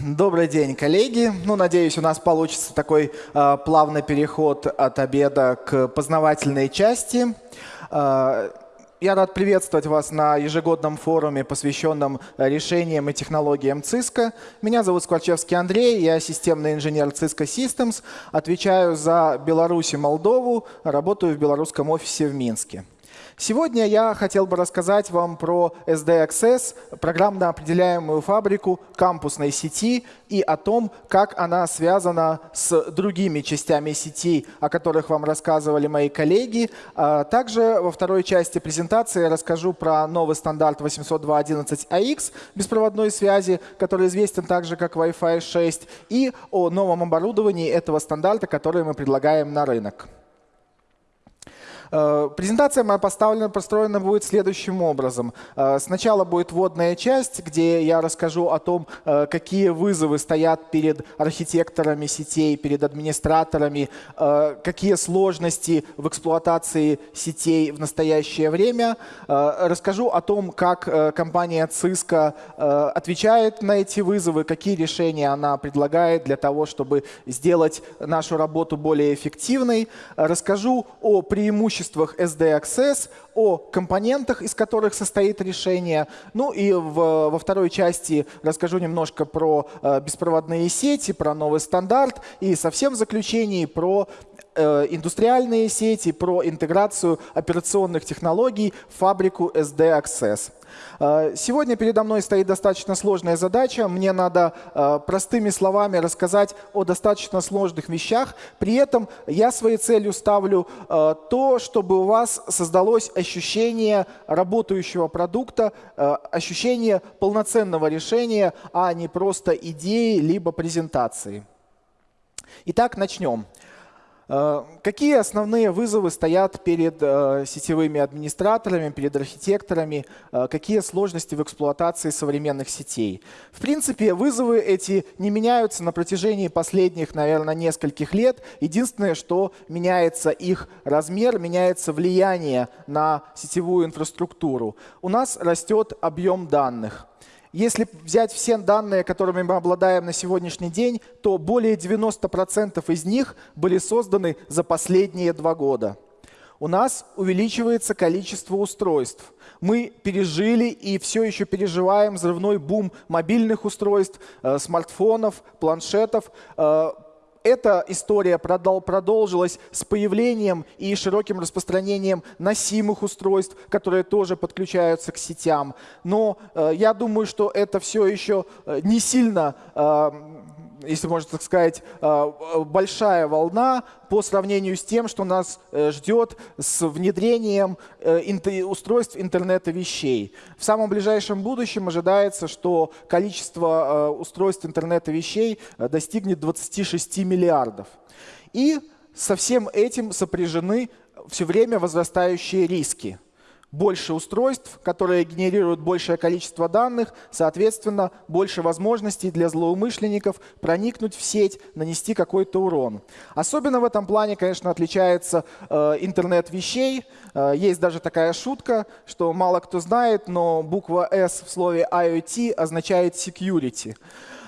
Добрый день, коллеги. Ну, надеюсь, у нас получится такой э, плавный переход от обеда к познавательной части. Э, я рад приветствовать вас на ежегодном форуме, посвященном решениям и технологиям ЦИСКО. Меня зовут Скворчевский Андрей, я системный инженер ЦИСКО Systems, отвечаю за Беларусь и Молдову, работаю в белорусском офисе в Минске. Сегодня я хотел бы рассказать вам про SD Access, программно определяемую фабрику кампусной сети и о том, как она связана с другими частями сети, о которых вам рассказывали мои коллеги. А также во второй части презентации я расскажу про новый стандарт 802.11ax беспроводной связи, который известен также как Wi-Fi 6, и о новом оборудовании этого стандарта, который мы предлагаем на рынок. Э, презентация моя поставлена, построена будет следующим образом. Э, сначала будет вводная часть, где я расскажу о том, э, какие вызовы стоят перед архитекторами сетей, перед администраторами, какие сложности в эксплуатации сетей в настоящее время. Расскажу о том, как компания Cisco отвечает на эти вызовы, какие решения она предлагает для того, чтобы сделать нашу работу более эффективной. Расскажу о преимуществах преимуществах SD-Access, о компонентах, из которых состоит решение. Ну и в, во второй части расскажу немножко про э, беспроводные сети, про новый стандарт и совсем в заключении про э, индустриальные сети, про интеграцию операционных технологий в фабрику SD-Access. Э, сегодня передо мной стоит достаточно сложная задача. Мне надо э, простыми словами рассказать о достаточно сложных вещах. При этом я своей целью ставлю э, то, чтобы у вас создалось ощущение работающего продукта, ощущение полноценного решения, а не просто идеи либо презентации. Итак, начнем. Э, какие основные вызовы стоят перед э, сетевыми администраторами, перед архитекторами? Э, какие сложности в эксплуатации современных сетей? В принципе, вызовы эти не меняются на протяжении последних, наверное, нескольких лет. Единственное, что меняется их размер, меняется влияние на сетевую инфраструктуру. У нас растет объем данных. Если взять все данные, которыми мы обладаем на сегодняшний день, то более 90% из них были созданы за последние два года. У нас увеличивается количество устройств. Мы пережили и все еще переживаем взрывной бум мобильных устройств, э, смартфонов, планшетов. Э, эта история продолжилась с появлением и широким распространением носимых устройств, которые тоже подключаются к сетям. Но э, я думаю, что это все еще э, не сильно э, если можно так сказать, э, большая волна по сравнению с тем, что нас э, ждет с внедрением э, устройств интернета вещей. В самом ближайшем будущем ожидается, что количество устройств интернета вещей достигнет 26 миллиардов. И со всем этим сопряжены все время возрастающие риски больше устройств, которые генерируют большее количество данных, соответственно, больше возможностей для злоумышленников проникнуть в сеть, нанести какой-то урон. Особенно в этом плане, конечно, отличается э, интернет вещей. Э, есть даже такая шутка, что мало кто знает, но буква S в слове IoT означает security.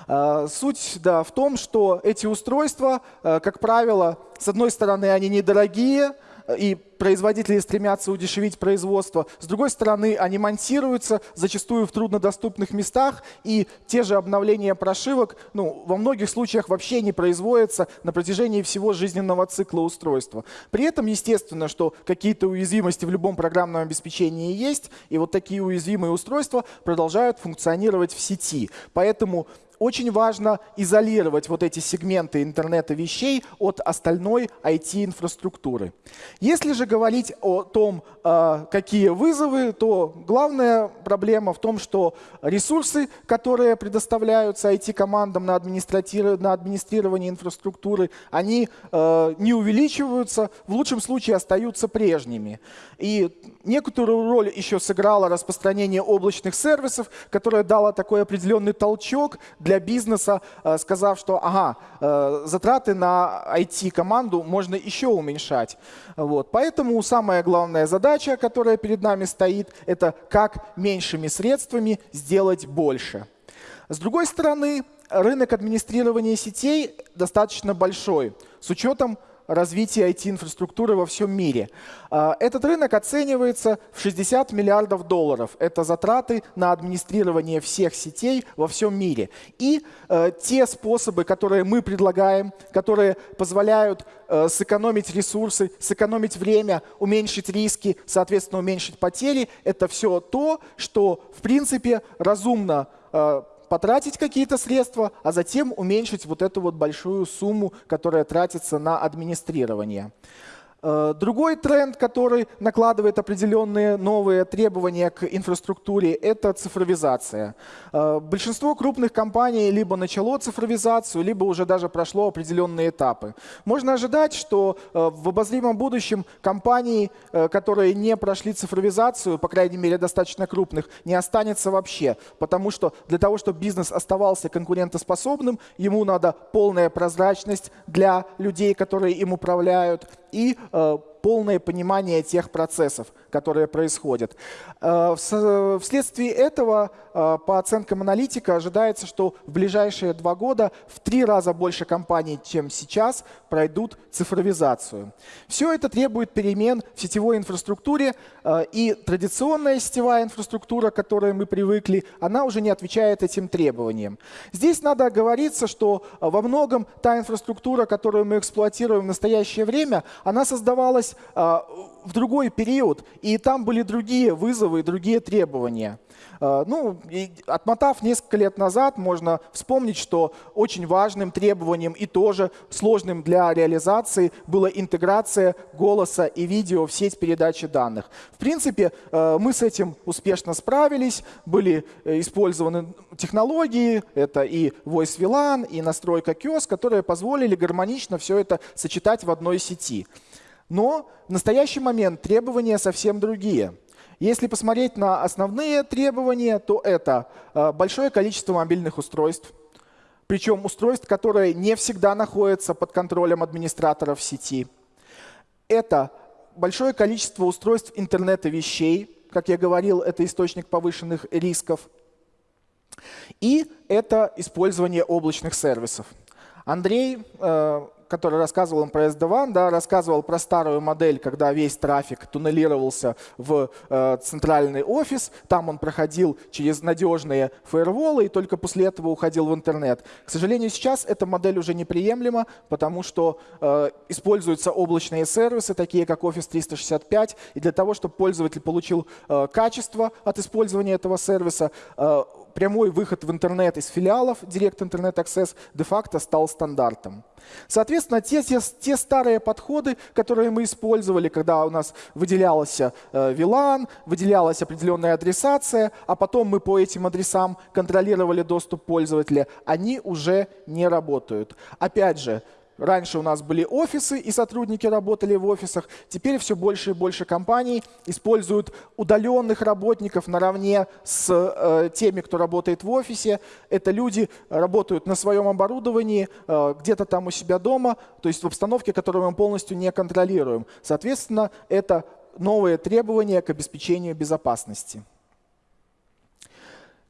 Э, суть да, в том, что эти устройства, э, как правило, с одной стороны, они недорогие, и производители стремятся удешевить производство. С другой стороны, они монтируются зачастую в труднодоступных местах, и те же обновления прошивок ну, во многих случаях вообще не производятся на протяжении всего жизненного цикла устройства. При этом, естественно, что какие-то уязвимости в любом программном обеспечении есть, и вот такие уязвимые устройства продолжают функционировать в сети. Поэтому очень важно изолировать вот эти сегменты интернета вещей от остальной IT-инфраструктуры. Если же говорить о том, э, какие вызовы, то главная проблема в том, что ресурсы, которые предоставляются IT-командам на, администрирование инфраструктуры, они э, не увеличиваются, в лучшем случае остаются прежними. И некоторую роль еще сыграло распространение облачных сервисов, которое дало такой определенный толчок для бизнеса, э, сказав, что ага, э, затраты на IT-команду можно еще уменьшать. Вот. Поэтому самая главная задача, которая перед нами стоит, это как меньшими средствами сделать больше. С другой стороны, рынок администрирования сетей достаточно большой, с учетом развития IT-инфраструктуры во всем мире. А, этот рынок оценивается в 60 миллиардов долларов. Это затраты на администрирование всех сетей во всем мире. И э, те способы, которые мы предлагаем, которые позволяют э, сэкономить ресурсы, сэкономить время, уменьшить риски, соответственно, уменьшить потери, это все то, что, в принципе, разумно э, потратить какие-то средства, а затем уменьшить вот эту вот большую сумму, которая тратится на администрирование. Э, другой тренд, который накладывает определенные новые требования к инфраструктуре, это цифровизация. Э, большинство крупных компаний либо начало цифровизацию, либо уже даже прошло определенные этапы. Можно ожидать, что э, в обозримом будущем компании, которые не прошли цифровизацию, по крайней мере достаточно крупных, не останется вообще. Потому что для того, чтобы бизнес оставался конкурентоспособным, ему надо полная прозрачность для людей, которые им управляют, и полное понимание тех процессов, которые происходят. Э, вследствие этого, э, по оценкам аналитика, ожидается, что в ближайшие два года в три раза больше компаний, чем сейчас, пройдут цифровизацию. Все это требует перемен в сетевой инфраструктуре, э, и традиционная сетевая инфраструктура, к которой мы привыкли, она уже не отвечает этим требованиям. Здесь надо оговориться, что во многом та инфраструктура, которую мы эксплуатируем в настоящее время, она создавалась в другой период, и там были другие вызовы и другие требования. А, ну, отмотав несколько лет назад, можно вспомнить, что очень важным требованием и тоже сложным для реализации была интеграция голоса и видео в сеть передачи данных. В принципе, а, мы с этим успешно справились, были э, использованы технологии, это и Voice VLAN, и настройка QoS, которые позволили гармонично все это сочетать в одной сети. Но в настоящий момент требования совсем другие. Если посмотреть на основные требования, то это э, большое количество мобильных устройств, причем устройств, которые не всегда находятся под контролем администраторов сети. Это большое количество устройств интернета вещей, как я говорил, это источник повышенных рисков. И это использование облачных сервисов. Андрей э, который рассказывал им про SD-WAN, да, рассказывал про старую модель, когда весь трафик туннелировался в э, центральный офис, там он проходил через надежные фаерволы и только после этого уходил в интернет. К сожалению, сейчас эта модель уже неприемлема, потому что э, используются облачные сервисы, такие как Office 365, и для того, чтобы пользователь получил э, качество от использования этого сервиса, э, прямой выход в интернет из филиалов Direct Internet Access де-факто стал стандартом. Соответственно, те, те, те старые подходы, которые мы использовали, когда у нас выделялся э, VLAN, выделялась определенная адресация, а потом мы по этим адресам контролировали доступ пользователя, они уже не работают. Опять же, Раньше у нас были офисы, и сотрудники работали в офисах. Теперь все больше и больше компаний используют удаленных работников наравне с э, теми, кто работает в офисе. Это люди работают на своем оборудовании, э, где-то там у себя дома, то есть в обстановке, которую мы полностью не контролируем. Соответственно, это новые требования к обеспечению безопасности.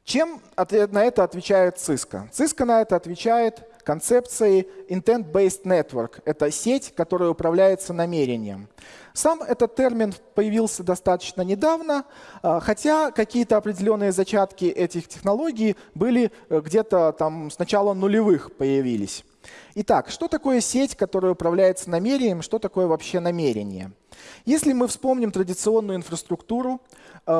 Чем на это отвечает Cisco? Cisco на это отвечает концепцией Intent-Based Network. Это сеть, которая управляется намерением. Сам этот термин появился достаточно недавно, а, хотя какие-то определенные зачатки этих технологий были э, где-то там с начала нулевых появились. Итак, что такое сеть, которая управляется намерением, что такое вообще намерение? Если мы вспомним традиционную инфраструктуру,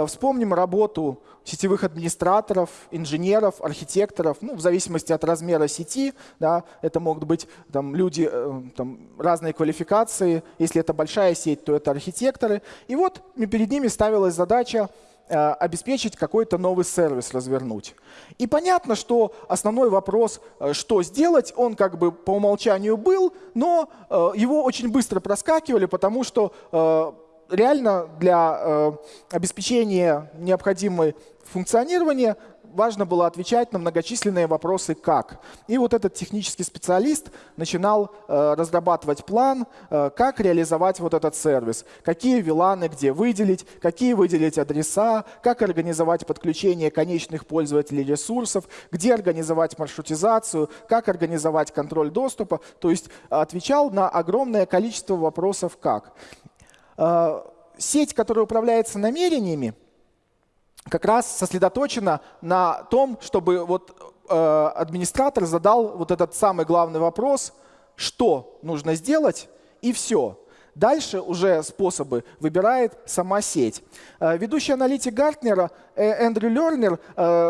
вспомним работу сетевых администраторов, инженеров, архитекторов, ну, в зависимости от размера сети, да, это могут быть там, люди э, там, разной квалификации, если это большая сеть, то это архитекторы. И вот перед ними ставилась задача Э, обеспечить какой-то новый сервис развернуть. И понятно, что основной вопрос, э, что сделать, он как бы по умолчанию был, но э, его очень быстро проскакивали, потому что реально для обеспечения необходимой функционирования важно было отвечать на многочисленные вопросы «как?». И вот этот технический специалист начинал э, разрабатывать план, э, как реализовать вот этот сервис, какие виланы где выделить, какие выделить адреса, как организовать подключение конечных пользователей ресурсов, где организовать маршрутизацию, как организовать контроль доступа. То есть отвечал на огромное количество вопросов «как?». Э, сеть, которая управляется намерениями, как раз сосредоточена на том, чтобы вот, э, администратор задал вот этот самый главный вопрос, что нужно сделать, и все. Дальше уже способы выбирает сама сеть. Э, ведущий аналитик Гартнера Эндрю Лернер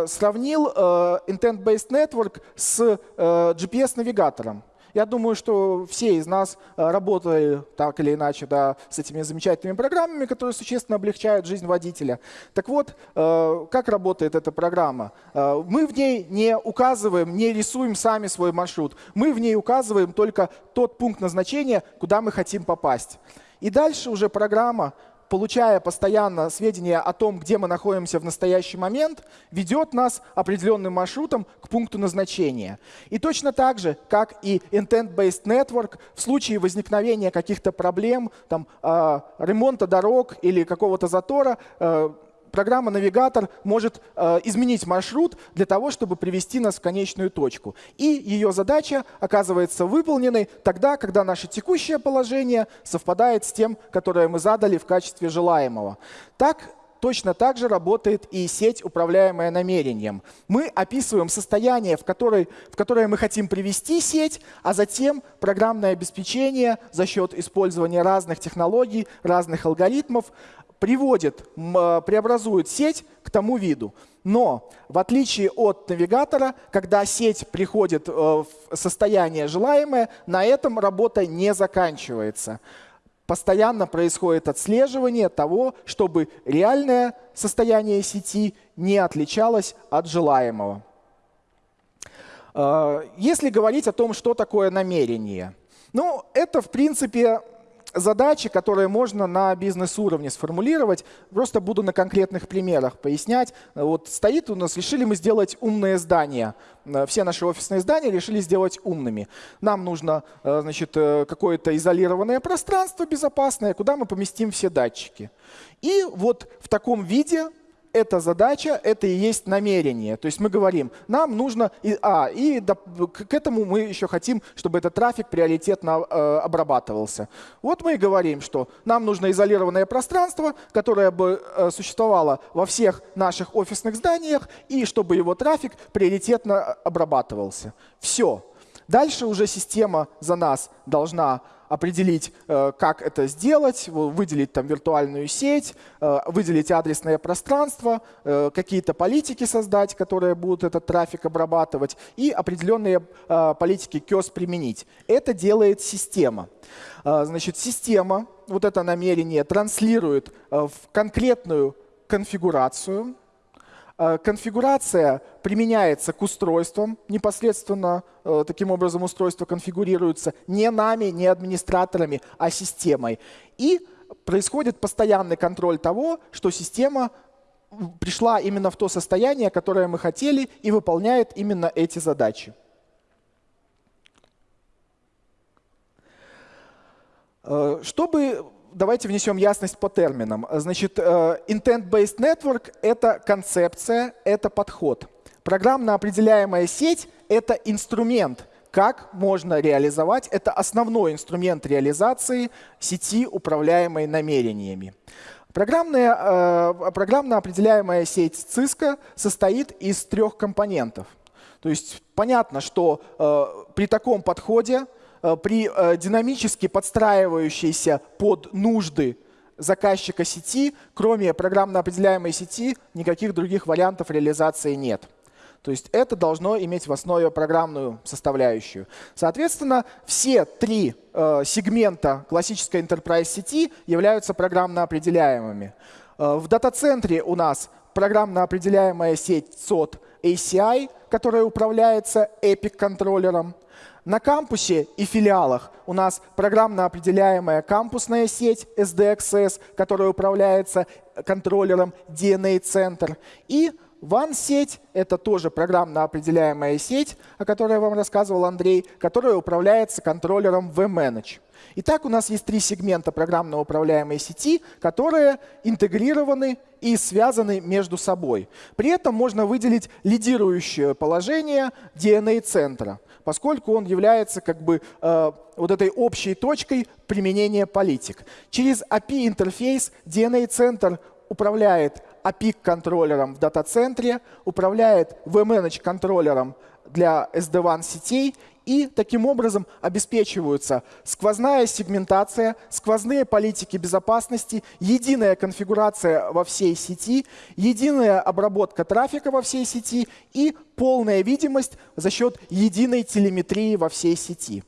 сравнил Intent-Based Network с GPS-навигатором. Я думаю, что все из нас э, работали так или иначе да, с этими замечательными программами, которые существенно облегчают жизнь водителя. Так вот, э, как работает эта программа? Э, мы в ней не указываем, не рисуем сами свой маршрут. Мы в ней указываем только тот пункт назначения, куда мы хотим попасть. И дальше уже программа получая постоянно сведения о том, где мы находимся в настоящий момент, ведет нас определенным маршрутом к пункту назначения. И точно так же, как и Intent-Based Network, в случае возникновения каких-то проблем, там, э, ремонта дорог или какого-то затора, э, программа-навигатор может э, изменить маршрут для того, чтобы привести нас в конечную точку. И ее задача оказывается выполненной тогда, когда наше текущее положение совпадает с тем, которое мы задали в качестве желаемого. Так точно так же работает и сеть, управляемая намерением. Мы описываем состояние, в, которой, в которое мы хотим привести сеть, а затем программное обеспечение за счет использования разных технологий, разных алгоритмов приводит, а, преобразует сеть к тому виду. Но в отличие от навигатора, когда сеть приходит э, в состояние желаемое, на этом работа не заканчивается. Постоянно происходит отслеживание того, чтобы реальное состояние сети не отличалось от желаемого. Э, если говорить о том, что такое намерение, ну, это, в принципе, задачи, которые можно на бизнес-уровне сформулировать. Просто буду на конкретных примерах пояснять. Вот стоит у нас, решили мы сделать умные здания. Э, все наши офисные здания решили сделать умными. Нам нужно э, значит, э, какое-то изолированное пространство безопасное, куда мы поместим все датчики. И вот в таком виде эта задача, это и есть намерение. То есть мы говорим, нам нужно, и, а, и до, к этому мы еще хотим, чтобы этот трафик приоритетно э, обрабатывался. Вот мы и говорим, что нам нужно изолированное пространство, которое бы э, существовало во всех наших офисных зданиях, и чтобы его трафик приоритетно обрабатывался. Все. Дальше уже система за нас должна определить, э, как это сделать, выделить там виртуальную сеть, э, выделить адресное пространство, э, какие-то политики создать, которые будут этот трафик обрабатывать, и определенные политики QoS применить. Это делает система. Значит, система, вот это намерение, транслирует в конкретную конфигурацию, конфигурация применяется к устройствам, непосредственно э, таким образом устройство конфигурируется не нами, не администраторами, а системой. И происходит постоянный контроль того, что система пришла именно в то состояние, которое мы хотели, и выполняет именно эти задачи. Э, чтобы давайте внесем ясность по терминам. Значит, э, intent-based network — это концепция, это подход. Программно определяемая сеть — это инструмент, как можно реализовать. Это основной инструмент реализации сети, управляемой намерениями. Программная, э, программно определяемая сеть Cisco состоит из трех компонентов. То есть понятно, что э, при таком подходе при э, динамически подстраивающейся под нужды заказчика сети, кроме программно определяемой сети, никаких других вариантов реализации нет. То есть это должно иметь в основе программную составляющую. Соответственно, все три э, сегмента классической enterprise сети являются программно определяемыми. Э, в дата-центре у нас программно определяемая сеть SOT ACI, которая управляется EPIC-контроллером. На кампусе и филиалах у нас программно определяемая кампусная сеть SDXS, которая управляется контроллером DNA-центр. И WAN-сеть — это тоже программно определяемая сеть, о которой я вам рассказывал Андрей, которая управляется контроллером vManage. Итак, у нас есть три сегмента программно управляемой сети, которые интегрированы и связаны между собой. При этом можно выделить лидирующее положение DNA-центра, поскольку он является как бы э, вот этой общей точкой применения политик. Через API-интерфейс DNA-центр управляет API-контроллером в дата-центре, управляет vManage-контроллером для SD-WAN сетей и таким образом обеспечиваются сквозная сегментация, сквозные политики безопасности, единая конфигурация во всей сети, единая обработка трафика во всей сети и полная видимость за счет единой телеметрии во всей сети.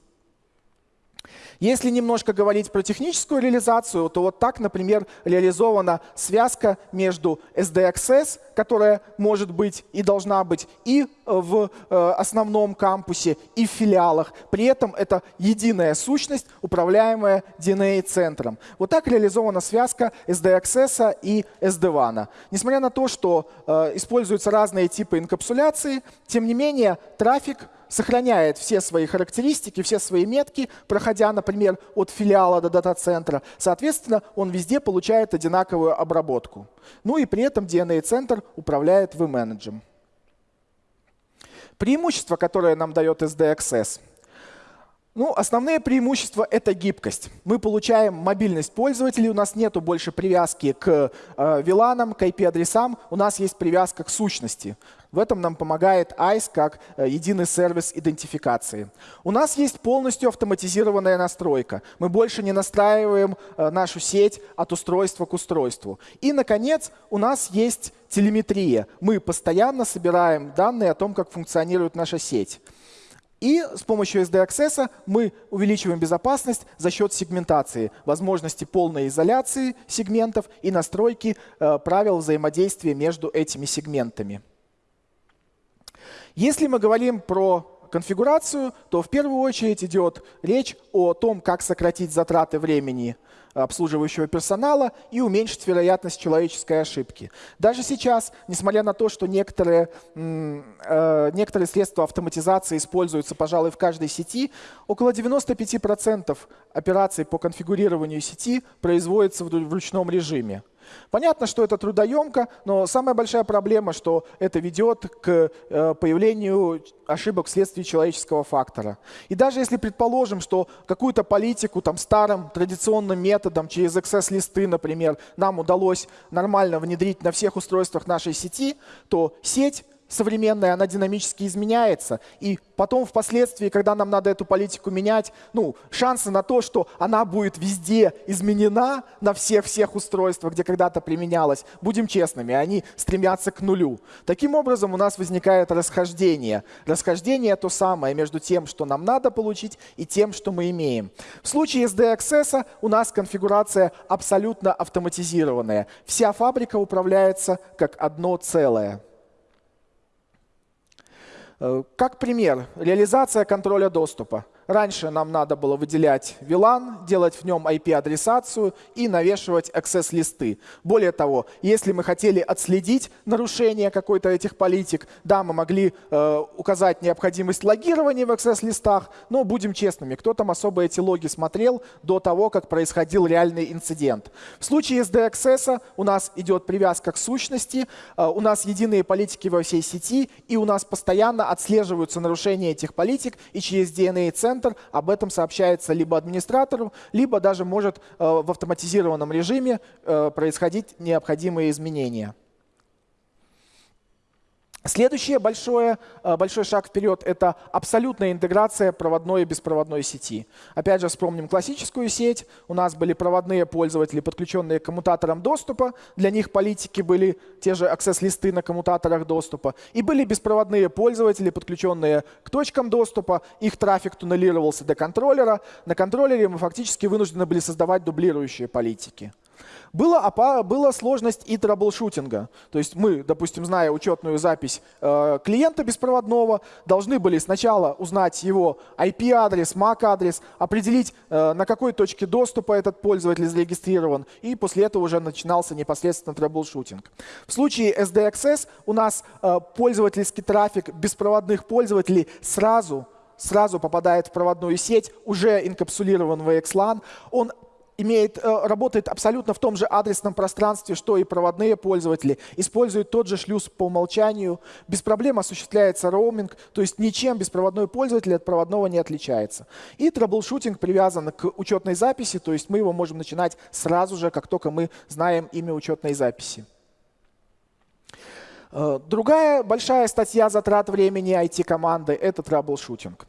Если немножко говорить про техническую реализацию, то вот так, например, реализована связка между SDXS, которая может быть и должна быть и в э, основном кампусе, и в филиалах. При этом это единая сущность, управляемая DNA-центром. Вот так реализована связка SDXS и SD-WAN. Несмотря на то, что э, используются разные типы инкапсуляции, тем не менее трафик сохраняет все свои характеристики, все свои метки, проходя, например, от филиала до дата-центра. Соответственно, он везде получает одинаковую обработку. Ну и при этом DNA-центр управляет vManage. Преимущество, которое нам дает SDXS – ну, основные преимущества — это гибкость. Мы получаем мобильность пользователей, у нас нет больше привязки к э, к IP-адресам, у нас есть привязка к сущности. В этом нам помогает ICE как э, единый сервис идентификации. У нас есть полностью автоматизированная настройка. Мы больше не настраиваем э, нашу сеть от устройства к устройству. И, наконец, у нас есть телеметрия. Мы постоянно собираем данные о том, как функционирует наша сеть. И с помощью SD-Access мы увеличиваем безопасность за счет сегментации, возможности полной изоляции сегментов и настройки э, правил взаимодействия между этими сегментами. Если мы говорим про конфигурацию, то в первую очередь идет речь о том, как сократить затраты времени обслуживающего персонала и уменьшить вероятность человеческой ошибки. Даже сейчас, несмотря на то, что некоторые, э, некоторые средства автоматизации используются, пожалуй, в каждой сети, около 95% операций по конфигурированию сети производятся в ручном режиме. Понятно, что это трудоемко, но самая большая проблема, что это ведет к э, появлению ошибок вследствие человеческого фактора. И даже если предположим, что какую-то политику там, старым традиционным методом, через access-листы, например, нам удалось нормально внедрить на всех устройствах нашей сети, то сеть современная, она динамически изменяется. И потом впоследствии, когда нам надо эту политику менять, ну, шансы на то, что она будет везде изменена на всех-всех устройствах, где когда-то применялась, будем честными, они стремятся к нулю. Таким образом, у нас возникает расхождение. Расхождение то самое между тем, что нам надо получить, и тем, что мы имеем. В случае SD-Access у нас конфигурация абсолютно автоматизированная. Вся фабрика управляется как одно целое. Э, как пример, реализация контроля доступа. Раньше нам надо было выделять VLAN, делать в нем IP-адресацию и навешивать access-листы. Более того, если мы хотели отследить нарушение какой-то этих политик, да, мы могли э, указать необходимость логирования в access-листах, но будем честными, кто там особо эти логи смотрел до того, как происходил реальный инцидент. В случае SD-access у нас идет привязка к сущности, э, у нас единые политики во всей сети, и у нас постоянно отслеживаются нарушения этих политик, и через DNA-центр центр, об этом сообщается либо администратору, либо даже может э, в автоматизированном режиме э, происходить необходимые изменения. Следующий э, большой шаг вперед — это абсолютная интеграция проводной и беспроводной сети. Опять же, вспомним классическую сеть. У нас были проводные пользователи, подключенные к коммутаторам доступа. Для них политики были те же аксесс-листы на коммутаторах доступа. И были беспроводные пользователи, подключенные к точкам доступа. Их трафик туннелировался до контроллера. На контроллере мы фактически вынуждены были создавать дублирующие политики. Была, была сложность и troubleshooting а. То есть мы, допустим, зная учетную запись э, клиента беспроводного, должны были сначала узнать его IP-адрес, MAC-адрес, определить, э, на какой точке доступа этот пользователь зарегистрирован, и после этого уже начинался непосредственно troubleshooting. В случае SD-Access у нас э, пользовательский трафик беспроводных пользователей сразу сразу попадает в проводную сеть, уже инкапсулирован в VXLAN. Он имеет, э, работает абсолютно в том же адресном пространстве, что и проводные пользователи, использует тот же шлюз по умолчанию, без проблем осуществляется роуминг, то есть ничем беспроводной пользователь от проводного не отличается. И troubleshooting привязан к учетной записи, то есть мы его можем начинать сразу же, как только мы знаем имя учетной записи. Э, другая большая статья затрат времени IT-команды — это траблшутинг.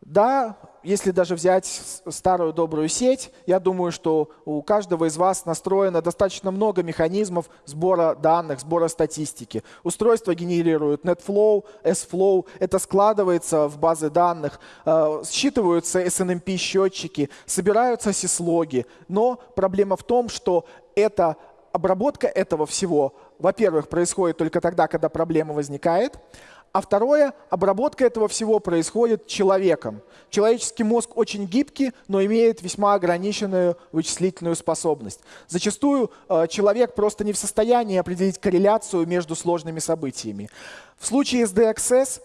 Да, если даже взять старую добрую сеть, я думаю, что у каждого из вас настроено достаточно много механизмов сбора данных, сбора статистики. Устройство генерирует NetFlow, SFlow, это складывается в базы данных, э, считываются SNMP-счетчики, собираются сислоги. Но проблема в том, что это обработка этого всего, во-первых, происходит только тогда, когда проблема возникает, а второе, обработка этого всего происходит человеком. Человеческий мозг очень гибкий, но имеет весьма ограниченную вычислительную способность. Зачастую э, человек просто не в состоянии определить корреляцию между сложными событиями. В случае с DXS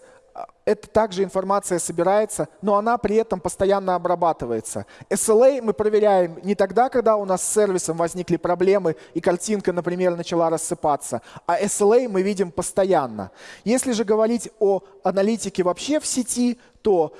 это также информация собирается, но она при этом постоянно обрабатывается. SLA мы проверяем не тогда, когда у нас с сервисом возникли проблемы и картинка, например, начала рассыпаться, а SLA мы видим постоянно. Если же говорить о аналитике вообще в сети, то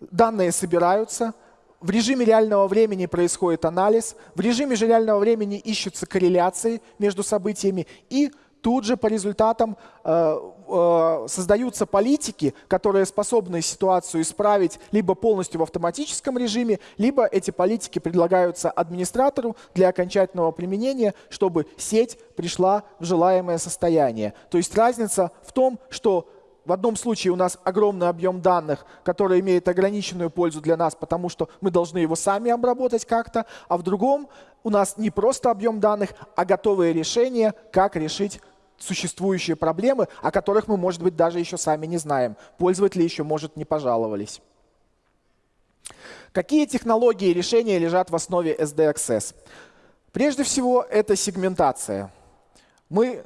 данные собираются, в режиме реального времени происходит анализ, в режиме же реального времени ищутся корреляции между событиями и тут же по результатам э, э, создаются политики, которые способны ситуацию исправить либо полностью в автоматическом режиме, либо эти политики предлагаются администратору для окончательного применения, чтобы сеть пришла в желаемое состояние. То есть разница в том, что в одном случае у нас огромный объем данных, который имеет ограниченную пользу для нас, потому что мы должны его сами обработать как-то, а в другом у нас не просто объем данных, а готовые решения, как решить существующие проблемы, о которых мы, может быть, даже еще сами не знаем. Пользователи еще, может, не пожаловались. Какие технологии и решения лежат в основе SDXS? Прежде всего, это сегментация. Мы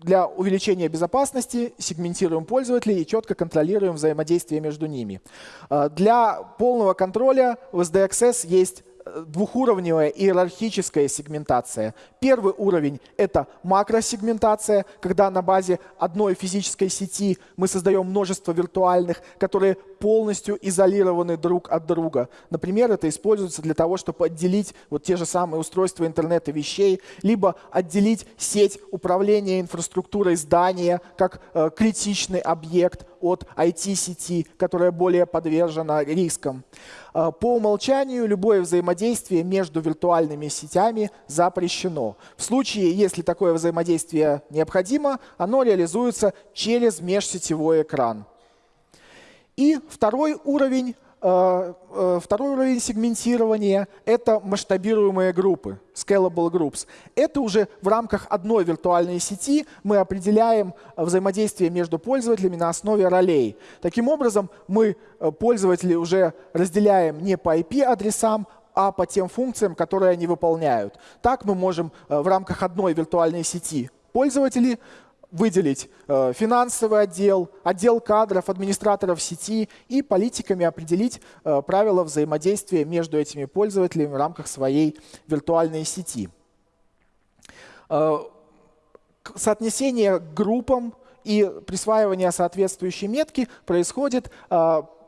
для увеличения безопасности сегментируем пользователей и четко контролируем взаимодействие между ними. Э, для полного контроля в SDXS есть двухуровневая иерархическая сегментация. Первый уровень — это макросегментация, когда на базе одной физической сети мы создаем множество виртуальных, которые полностью изолированы друг от друга. Например, это используется для того, чтобы отделить вот те же самые устройства интернета вещей, либо отделить сеть управления инфраструктурой здания как э, критичный объект от IT-сети, которая более подвержена рискам. Э, по умолчанию любое взаимодействие между виртуальными сетями запрещено. В случае, если такое взаимодействие необходимо, оно реализуется через межсетевой экран. И второй уровень Э, э, второй уровень сегментирования — это масштабируемые группы, scalable groups. Это уже в рамках одной виртуальной сети мы определяем взаимодействие между пользователями на основе ролей. Таким образом, мы э, пользователей уже разделяем не по IP-адресам, а по тем функциям, которые они выполняют. Так мы можем в рамках одной виртуальной сети пользователей выделить э, финансовый отдел, отдел кадров, администраторов сети и политиками определить э, правила взаимодействия между этими пользователями в рамках своей виртуальной сети. Э, соотнесение группам и присваивание соответствующей метки происходит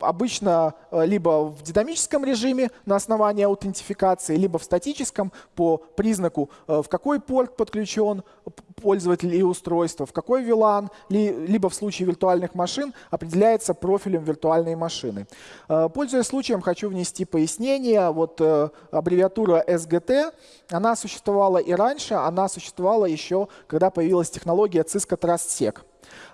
обычно либо в динамическом режиме на основании аутентификации, либо в статическом по признаку, в какой порт подключен пользователь и устройство, в какой VLAN, либо в случае виртуальных машин определяется профилем виртуальной машины. Э, пользуясь случаем, хочу внести пояснение. Вот э, аббревиатура SGT, она существовала и раньше, она существовала еще, когда появилась технология Cisco TrustSec.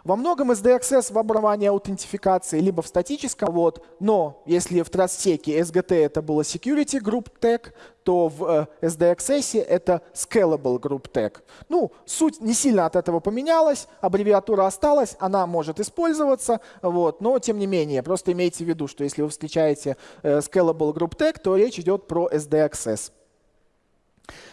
Во многом SDXS в образовании аутентификации либо в статическом, вот, но если в трастеке SGT это было Security Group Tag, то в э, SDXS это Scalable Group Tag. Ну, суть не сильно от этого поменялась, аббревиатура осталась, она может использоваться, вот, но тем не менее, просто имейте в виду, что если вы встречаете э, Scalable Group Tag, то речь идет про SDXS.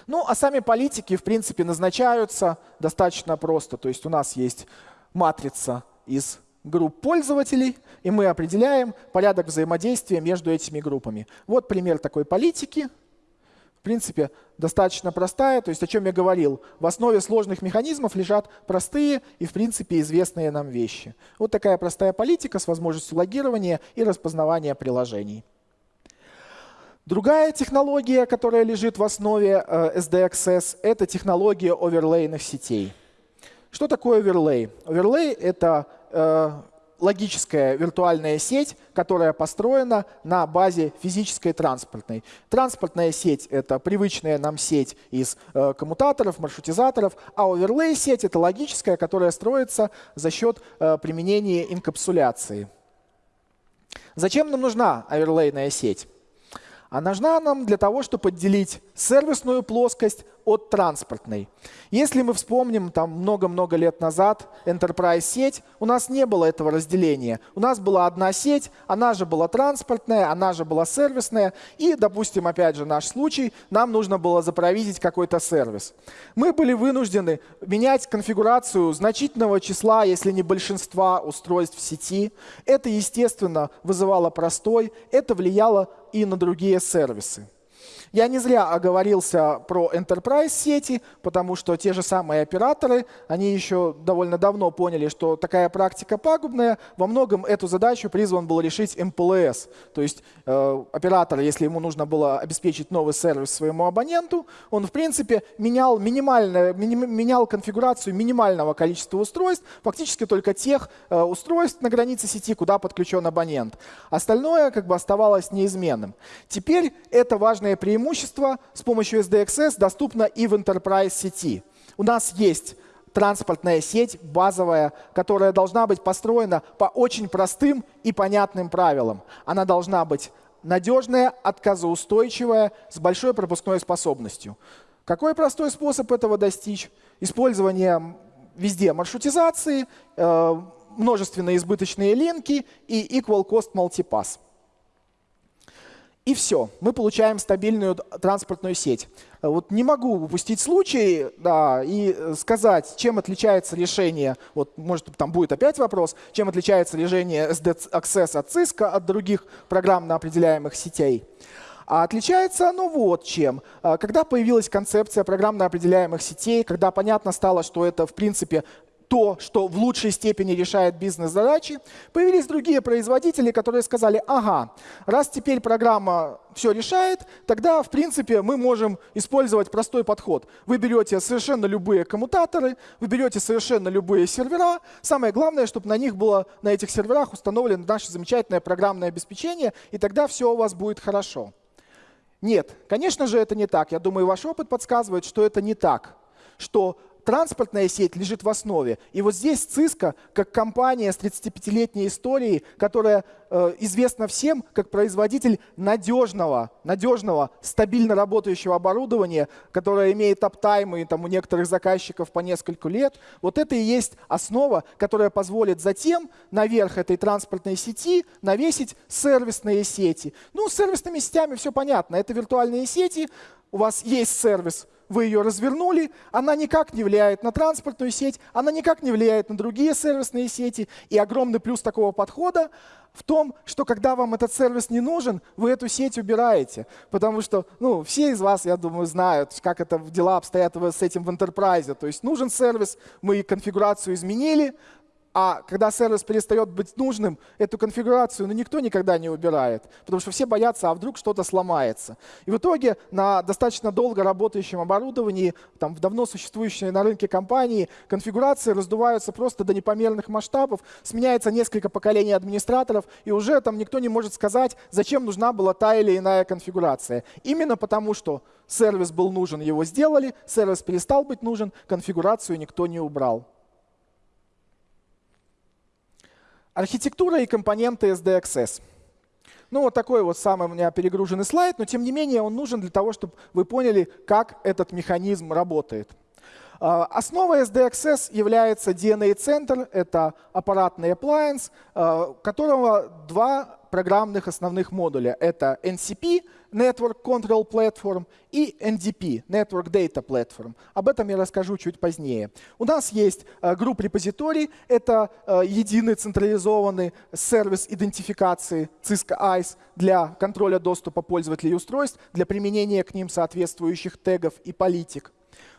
Ну, а сами политики, в принципе, назначаются достаточно просто. То есть у нас есть матрица из групп пользователей, и мы определяем порядок взаимодействия между этими группами. Вот пример такой политики. В принципе, достаточно простая, то есть о чем я говорил. В основе сложных механизмов лежат простые и, в принципе, известные нам вещи. Вот такая простая политика с возможностью логирования и распознавания приложений. Другая технология, которая лежит в основе э, SDXS, это технология оверлейных сетей. Что такое оверлей? Оверлей — это э, логическая виртуальная сеть, которая построена на базе физической транспортной. Транспортная сеть — это привычная нам сеть из э, коммутаторов, маршрутизаторов, а оверлей сеть — это логическая, которая строится за счет э, применения инкапсуляции. Зачем нам нужна оверлейная сеть? А нужна нам для того, чтобы отделить сервисную плоскость от транспортной. Если мы вспомним там много-много лет назад Enterprise сеть, у нас не было этого разделения. У нас была одна сеть, она же была транспортная, она же была сервисная. И, допустим, опять же наш случай, нам нужно было запровизить какой-то сервис. Мы были вынуждены менять конфигурацию значительного числа, если не большинства устройств в сети. Это, естественно, вызывало простой, это влияло и на другие сервисы. Я не зря оговорился про enterprise сети, потому что те же самые операторы, они еще довольно давно поняли, что такая практика пагубная. Во многом эту задачу призван был решить MPLS. То есть э, оператор, если ему нужно было обеспечить новый сервис своему абоненту, он в принципе менял, минимально, менял конфигурацию минимального количества устройств, фактически только тех э, устройств на границе сети, куда подключен абонент. Остальное как бы оставалось неизменным. Теперь это важное преимущество преимущество с помощью SDXS доступно и в Enterprise сети. У нас есть транспортная сеть базовая, которая должна быть построена по очень простым и понятным правилам. Она должна быть надежная, отказоустойчивая, с большой пропускной способностью. Какой простой способ этого достичь? Использование везде маршрутизации, э, множественные избыточные линки и equal cost multipass. И все, мы получаем стабильную транспортную сеть. Вот не могу упустить случай да, и сказать, чем отличается решение, вот может там будет опять вопрос, чем отличается решение SD Access от Cisco от других программно определяемых сетей. А отличается оно вот чем. А, когда появилась концепция программно определяемых сетей, когда понятно стало, что это в принципе то, что в лучшей степени решает бизнес-задачи, появились другие производители, которые сказали, ага, раз теперь программа все решает, тогда, в принципе, мы можем использовать простой подход. Вы берете совершенно любые коммутаторы, вы берете совершенно любые сервера. Самое главное, чтобы на них было, на этих серверах установлено наше замечательное программное обеспечение, и тогда все у вас будет хорошо. Нет, конечно же, это не так. Я думаю, ваш опыт подсказывает, что это не так. Что транспортная сеть лежит в основе. И вот здесь Cisco, как компания с 35-летней историей, которая э, известна всем как производитель надежного, надежного, стабильно работающего оборудования, которое имеет аптаймы там, у некоторых заказчиков по несколько лет, вот это и есть основа, которая позволит затем наверх этой транспортной сети навесить сервисные сети. Ну, с сервисными сетями все понятно. Это виртуальные сети, у вас есть сервис, вы ее развернули, она никак не влияет на транспортную сеть, она никак не влияет на другие сервисные сети. И огромный плюс такого подхода в том, что когда вам этот сервис не нужен, вы эту сеть убираете. Потому что ну, все из вас, я думаю, знают, как это дела обстоят с этим в enterprise. То есть нужен сервис, мы конфигурацию изменили, а когда сервис перестает быть нужным, эту конфигурацию ну, никто никогда не убирает, потому что все боятся, а вдруг что-то сломается. И в итоге на достаточно долго работающем оборудовании, там, в давно существующей на рынке компании, конфигурации раздуваются просто до непомерных масштабов, сменяется несколько поколений администраторов, и уже там никто не может сказать, зачем нужна была та или иная конфигурация. Именно потому, что сервис был нужен, его сделали, сервис перестал быть нужен, конфигурацию никто не убрал. Архитектура и компоненты SDXS. Ну, вот такой вот самый у меня перегруженный слайд, но тем не менее он нужен для того, чтобы вы поняли, как этот механизм работает. А, основой SDXS является DNA-центр. Это аппаратный appliance, а, которого два программных основных модуля. Это NCP, Network Control Platform, и NDP, Network Data Platform. Об этом я расскажу чуть позднее. У нас есть э, групп репозиторий. Это единый централизованный сервис идентификации Cisco ICE для контроля доступа пользователей устройств, для применения к ним соответствующих тегов и политик.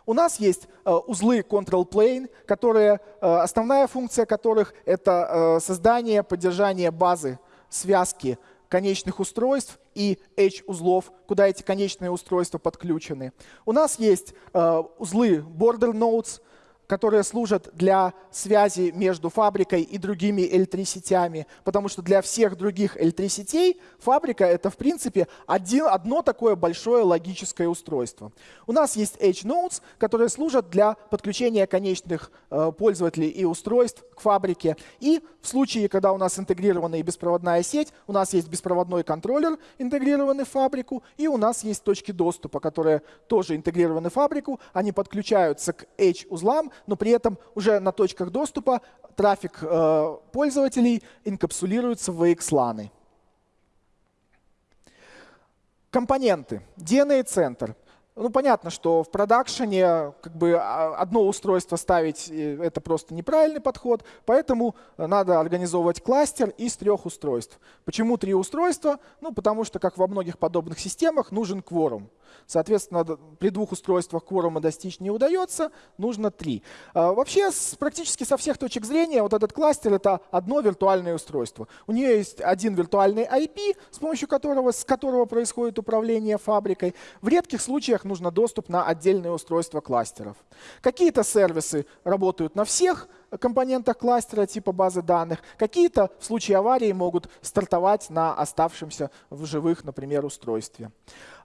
У нас есть э, узлы Control Plane, которые, э, основная функция которых — это э, создание, поддержание базы связки конечных устройств и H-узлов, куда эти конечные устройства подключены. У нас есть узлы Border Nodes, которые служат для связи между фабрикой и другими L3-сетями, потому что для всех других L3-сетей фабрика — это, в принципе, один, одно такое большое логическое устройство. У нас есть H-Nodes, которые служат для подключения конечных э, пользователей и устройств к фабрике. И в случае, когда у нас интегрированная беспроводная сеть, у нас есть беспроводной контроллер, интегрированный в фабрику, и у нас есть точки доступа, которые тоже интегрированы в фабрику. Они подключаются к H-узлам, но при этом уже на точках доступа трафик э, пользователей инкапсулируется в VXLAN. Компоненты. DNA-центр. Ну, понятно, что в продакшене как бы а, одно устройство ставить э, — это просто неправильный подход, поэтому надо организовывать кластер из трех устройств. Почему три устройства? Ну, потому что, как во многих подобных системах, нужен кворум. Соответственно, при двух устройствах кворума достичь не удается, нужно три. А, вообще, с, практически со всех точек зрения, вот этот кластер — это одно виртуальное устройство. У нее есть один виртуальный IP, с помощью которого, с которого происходит управление фабрикой. В редких случаях нужно доступ на отдельные устройства кластеров. Какие-то сервисы работают на всех компонентах кластера типа базы данных. Какие-то в случае аварии могут стартовать на оставшемся в живых, например, устройстве.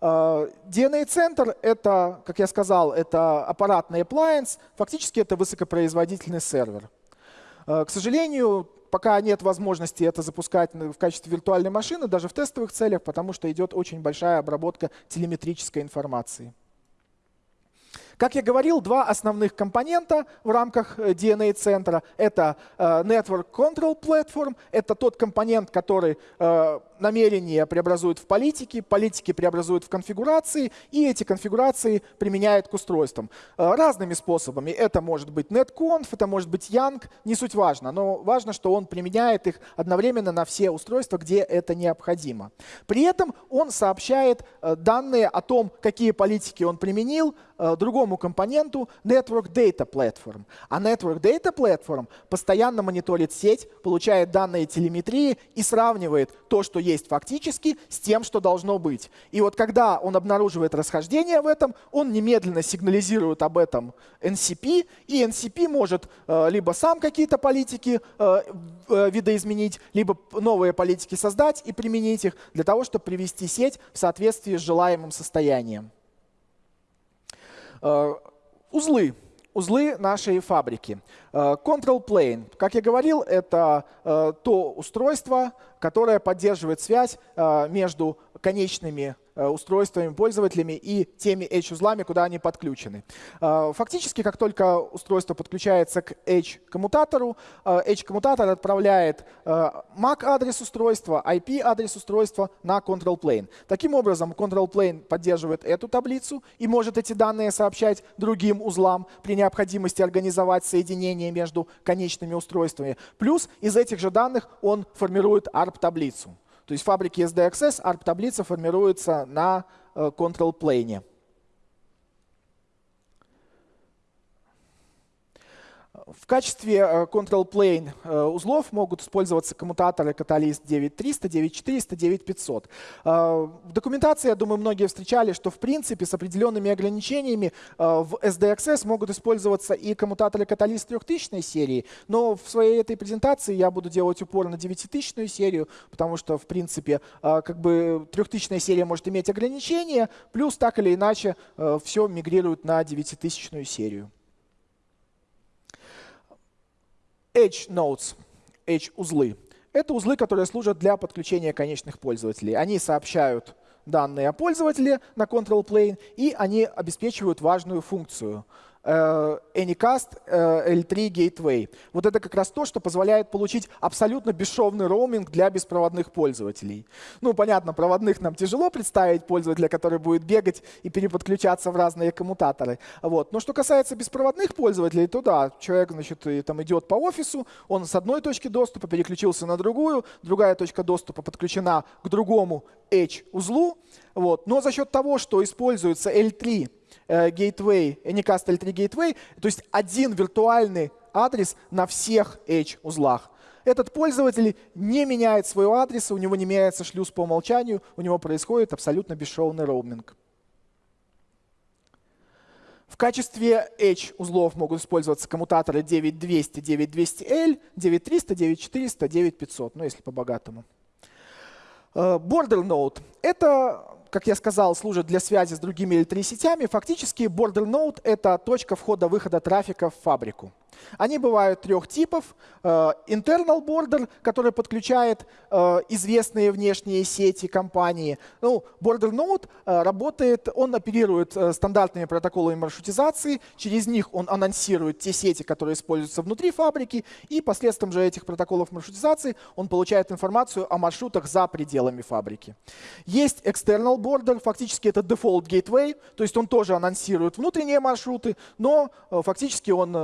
А, DNA-центр — это, как я сказал, это аппаратный appliance, фактически это высокопроизводительный сервер. А, к сожалению, пока нет возможности это запускать в качестве виртуальной машины, даже в тестовых целях, потому что идет очень большая обработка телеметрической информации. Как я говорил, два основных компонента в рамках э, DNA-центра — это э, Network Control Platform, это тот компонент, который э, намерения преобразуют в политики, политики преобразуют в конфигурации, и эти конфигурации применяют к устройствам. Разными способами. Это может быть netconf, это может быть Yang, не суть важно, но важно, что он применяет их одновременно на все устройства, где это необходимо. При этом он сообщает данные о том, какие политики он применил, другому другому компоненту Network Data Platform. А Network Data Platform постоянно мониторит сеть, получает данные телеметрии и сравнивает то, что есть фактически, с тем, что должно быть. И вот когда он обнаруживает расхождение в этом, он немедленно сигнализирует об этом NCP, и NCP может э, либо сам какие-то политики э, э, видоизменить, либо новые политики создать и применить их для того, чтобы привести сеть в соответствии с желаемым состоянием. Э, узлы. Узлы нашей фабрики. Э, control Plane, как я говорил, это э, то устройство, которое поддерживает связь между конечными Э, устройствами, пользователями и теми H-узлами, куда они подключены. Э, фактически, как только устройство подключается к H-коммутатору, э, H-коммутатор отправляет MAC-адрес устройства, IP-адрес устройства на control plane. Таким образом, control plane поддерживает эту таблицу и может эти данные сообщать другим узлам при необходимости организовать соединение между конечными устройствами. Плюс из этих же данных он формирует ARP-таблицу. То есть в фабрике SDXS ARP-таблица формируется на э, control plane. В качестве э, control plane э, узлов могут использоваться коммутаторы Catalyst 9300, 9400, 9500. В документации, я думаю, многие встречали, что в принципе с определенными ограничениями э, в SDXS могут использоваться и коммутаторы Catalyst 3000 серии, но в своей этой презентации я буду делать упор на 9000 серию, потому что в принципе как бы 3000 серия может иметь ограничения, плюс так или иначе все мигрирует на 9000 серию. Edge Nodes. H-узлы. Это узлы, которые служат для подключения конечных пользователей. Они сообщают данные о пользователе на control plane, и они обеспечивают важную функцию — Anycast э, L3 Gateway. Вот это как раз то, что позволяет получить абсолютно бесшовный роуминг для беспроводных пользователей. Ну, понятно, проводных нам тяжело представить пользователя, который будет бегать и переподключаться в разные коммутаторы. Вот. Но что касается беспроводных пользователей, то да, человек значит, там идет по офису, он с одной точки доступа переключился на другую, другая точка доступа подключена к другому Edge-узлу. Вот. Но за счет того, что используется L3 Э, gateway, Anycast L3 Gateway, то есть один виртуальный адрес на всех Edge-узлах. Этот пользователь не меняет своего адреса, у него не меняется шлюз по умолчанию, у него происходит абсолютно бесшовный роуминг. В качестве Edge узлов могут использоваться коммутаторы 9200, 9200L, 9300, 9400, 9500, ну если по-богатому. Э, border Node — это как я сказал, служат для связи с другими L3-сетями, фактически border node — это точка входа-выхода трафика в фабрику. Они бывают трех типов. Э, internal border, который подключает э, известные внешние сети компании. Ну, border node э, работает, он оперирует стандартными протоколами маршрутизации. Через них он анонсирует те сети, которые используются внутри фабрики. И посредством же этих протоколов маршрутизации он получает информацию о маршрутах за пределами фабрики. Есть external border, фактически это default gateway, то есть он тоже анонсирует внутренние маршруты, но фактически он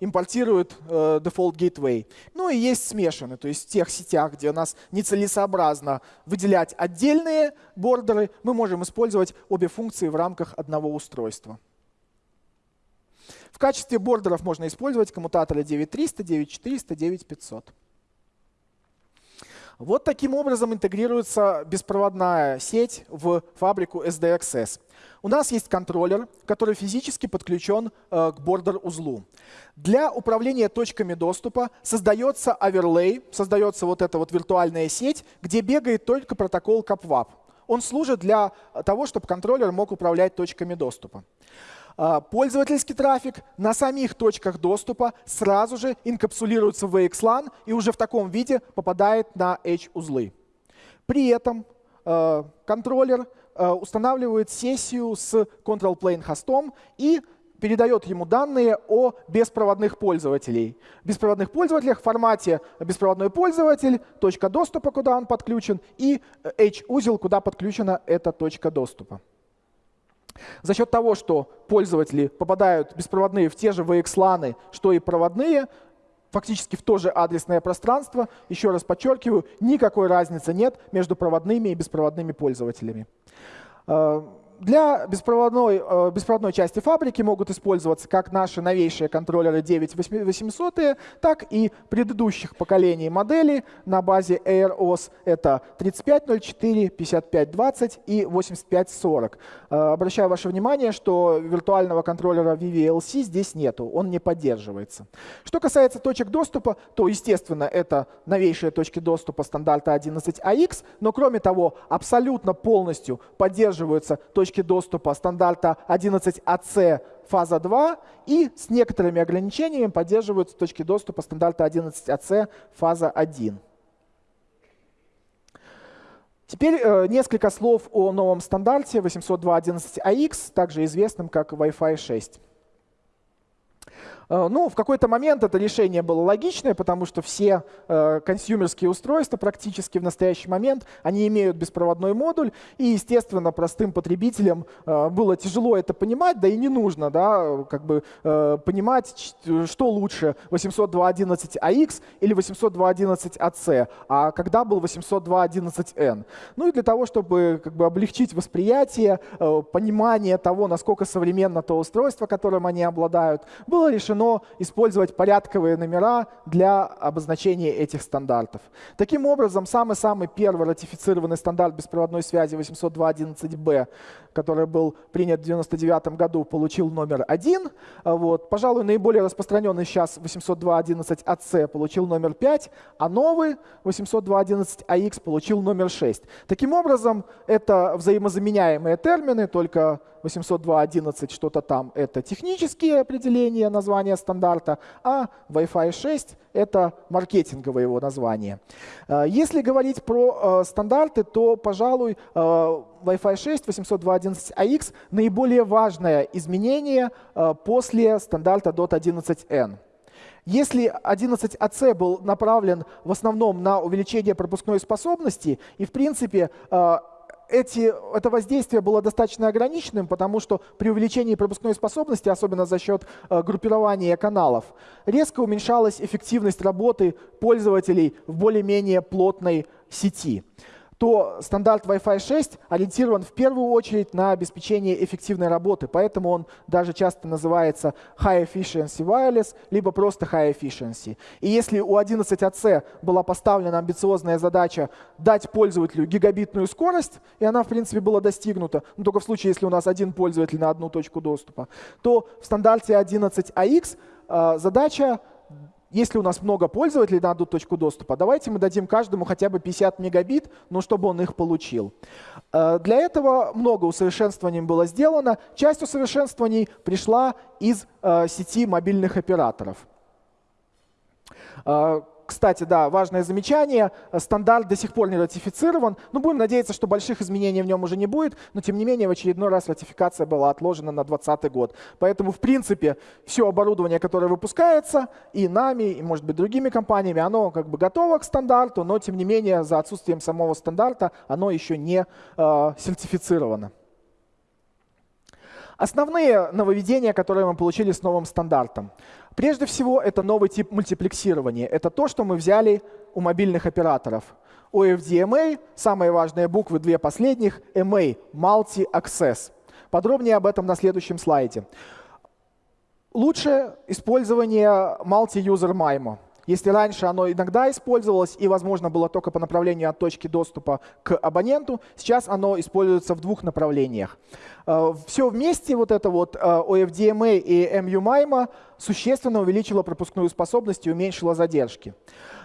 импортирует импортирует э, default gateway. Ну и есть смешанные, то есть в тех сетях, где у нас нецелесообразно выделять отдельные бордеры, мы можем использовать обе функции в рамках одного устройства. В качестве бордеров можно использовать коммутаторы 9300, 9400, 9500. Вот таким образом интегрируется беспроводная сеть в фабрику SDXS. У нас есть контроллер, который физически подключен э, к бордер-узлу. Для управления точками доступа создается оверлей, создается вот эта вот виртуальная сеть, где бегает только протокол CAPWAP. Он служит для того, чтобы контроллер мог управлять точками доступа. А, пользовательский трафик на самих точках доступа сразу же инкапсулируется в VXLAN и уже в таком виде попадает на Edge-узлы. При этом а, контроллер а, устанавливает сессию с control plane хостом и передает ему данные о беспроводных пользователей. Беспроводных пользователях в формате беспроводной пользователь, точка доступа, куда он подключен, и H-узел, куда подключена эта точка доступа. За счет того, что пользователи попадают беспроводные в те же VXLAN, что и проводные, фактически в то же адресное пространство, еще раз подчеркиваю, никакой разницы нет между проводными и беспроводными пользователями. Для беспроводной, э, беспроводной части фабрики могут использоваться как наши новейшие контроллеры 9800, так и предыдущих поколений моделей на базе AirOS. Это 3504, 5520 и 8540. Э, обращаю ваше внимание, что виртуального контроллера VVLC здесь нету, он не поддерживается. Что касается точек доступа, то, естественно, это новейшие точки доступа стандарта 11AX, но кроме того, абсолютно полностью поддерживаются точки точки доступа стандарта 11AC фаза 2 и с некоторыми ограничениями поддерживаются точки доступа стандарта 11AC фаза 1. Теперь э, несколько слов о новом стандарте 802.11ax, также известном как Wi-Fi 6. Э, ну, в какой-то момент это решение было логичное, потому что все э, консюмерские устройства практически в настоящий момент, они имеют беспроводной модуль, и, естественно, простым потребителям э, было тяжело это понимать, да и не нужно да, как бы, понимать, что лучше, 802.11ax или 802.11ac, а когда был 802.11n. Ну и для того, чтобы как бы, облегчить восприятие, понимание того, насколько современно то устройство, которым они обладают, было решено разрешено использовать порядковые номера для обозначения этих стандартов. Таким образом, самый-самый первый ратифицированный стандарт беспроводной связи 802.11b, который был принят в 1999 году, получил номер 1. Вот. Пожалуй, наиболее распространенный сейчас 802.11ac получил номер 5, а новый 802.11ax получил номер 6. Таким образом, это взаимозаменяемые термины, только 802.11 что-то там — это технические определения названия стандарта, а Wi-Fi 6 — это маркетинговое его название. Э, если говорить про э, стандарты, то, пожалуй, Wi-Fi 6 802.11ax — наиболее важное изменение после стандарта DOT11n. Если 11AC был направлен в основном на увеличение пропускной способности, и в принципе э, эти, это воздействие было достаточно ограниченным, потому что при увеличении пропускной способности, особенно за счет э, группирования каналов, резко уменьшалась эффективность работы пользователей в более-менее плотной сети то стандарт Wi-Fi 6 ориентирован в первую очередь на обеспечение эффективной работы, поэтому он даже часто называется High Efficiency Wireless, либо просто High Efficiency. И если у 11AC была поставлена амбициозная задача дать пользователю гигабитную скорость, и она, в принципе, была достигнута, но только в случае, если у нас один пользователь на одну точку доступа, то в стандарте 11AX э, задача если у нас много пользователей на одну точку доступа, давайте мы дадим каждому хотя бы 50 мегабит, но чтобы он их получил. Э, для этого много усовершенствований было сделано. Часть усовершенствований пришла из э, сети мобильных операторов. Э, кстати, да, важное замечание. Стандарт до сих пор не ратифицирован. Ну, будем надеяться, что больших изменений в нем уже не будет. Но, тем не менее, в очередной раз ратификация была отложена на 2020 год. Поэтому, в принципе, все оборудование, которое выпускается и нами, и, может быть, другими компаниями, оно как бы готово к стандарту, но, тем не менее, за отсутствием самого стандарта оно еще не э, сертифицировано. Основные нововведения, которые мы получили с новым стандартом. Прежде всего, это новый тип мультиплексирования. Это то, что мы взяли у мобильных операторов. У FDMA самые важные буквы, две последних, MA – Multi-Access. Подробнее об этом на следующем слайде. Лучше использование Multi-User MIMO. Если раньше оно иногда использовалось и, возможно, было только по направлению от точки доступа к абоненту, сейчас оно используется в двух направлениях. Э, Все вместе, вот это вот OFDMA э, и MU-MIMO существенно увеличило пропускную способность и уменьшило задержки.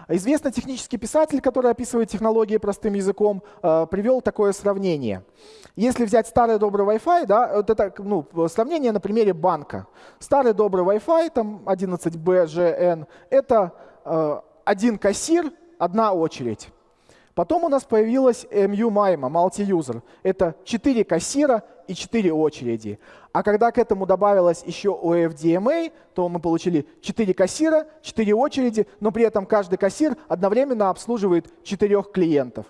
Известный технический писатель, который описывает технологии простым языком, э, привел такое сравнение. Если взять старый добрый Wi-Fi, да, вот это ну, сравнение на примере банка. Старый добрый Wi-Fi, там 11BGN, это один кассир, одна очередь. Потом у нас появилась MU MIMO, multi-user. Это 4 кассира и 4 очереди. А когда к этому добавилось еще OFDMA, то мы получили 4 кассира, 4 очереди, но при этом каждый кассир одновременно обслуживает 4 клиентов.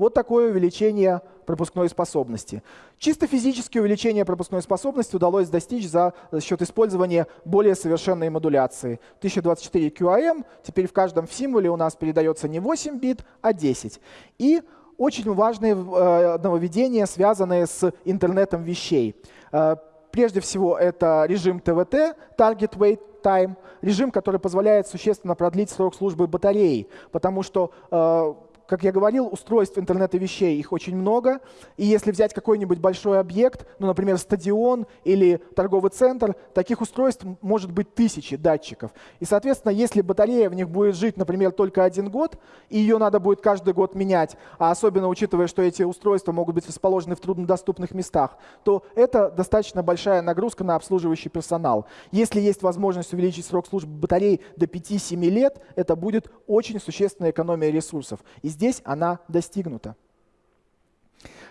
Вот такое увеличение пропускной способности. Чисто физическое увеличение пропускной способности удалось достичь за, счет использования более совершенной модуляции. 1024 QAM, теперь в каждом символе у нас передается не 8 бит, а 10. И очень важные э, нововведения, связанные с интернетом вещей. Э, прежде всего, это режим ТВТ, Target Wait Time, режим, который позволяет существенно продлить срок службы батареи, потому что э, как я говорил, устройств интернета вещей, их очень много. И если взять какой-нибудь большой объект, ну, например, стадион или торговый центр, таких устройств может быть тысячи датчиков. И, соответственно, если батарея в них будет жить, например, только один год, и ее надо будет каждый год менять, а особенно учитывая, что эти устройства могут быть расположены в труднодоступных местах, то это достаточно большая нагрузка на обслуживающий персонал. Если есть возможность увеличить срок службы батареи до 5-7 лет, это будет очень существенная экономия ресурсов. И здесь она достигнута.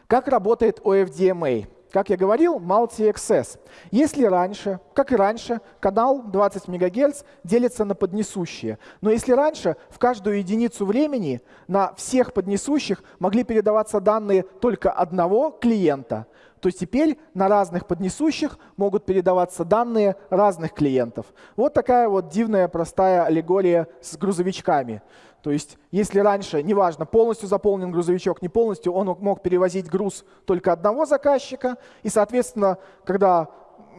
Как работает OFDMA? Как я говорил, multi-access. Если раньше, как и раньше, канал 20 МГц делится на поднесущие. Но если раньше в каждую единицу времени на всех поднесущих могли передаваться данные только одного клиента, то теперь на разных поднесущих могут передаваться данные разных клиентов. Вот такая вот дивная простая аллегория с грузовичками. То есть если раньше, неважно, полностью заполнен грузовичок, не полностью, он мог перевозить груз только одного заказчика, и, соответственно, когда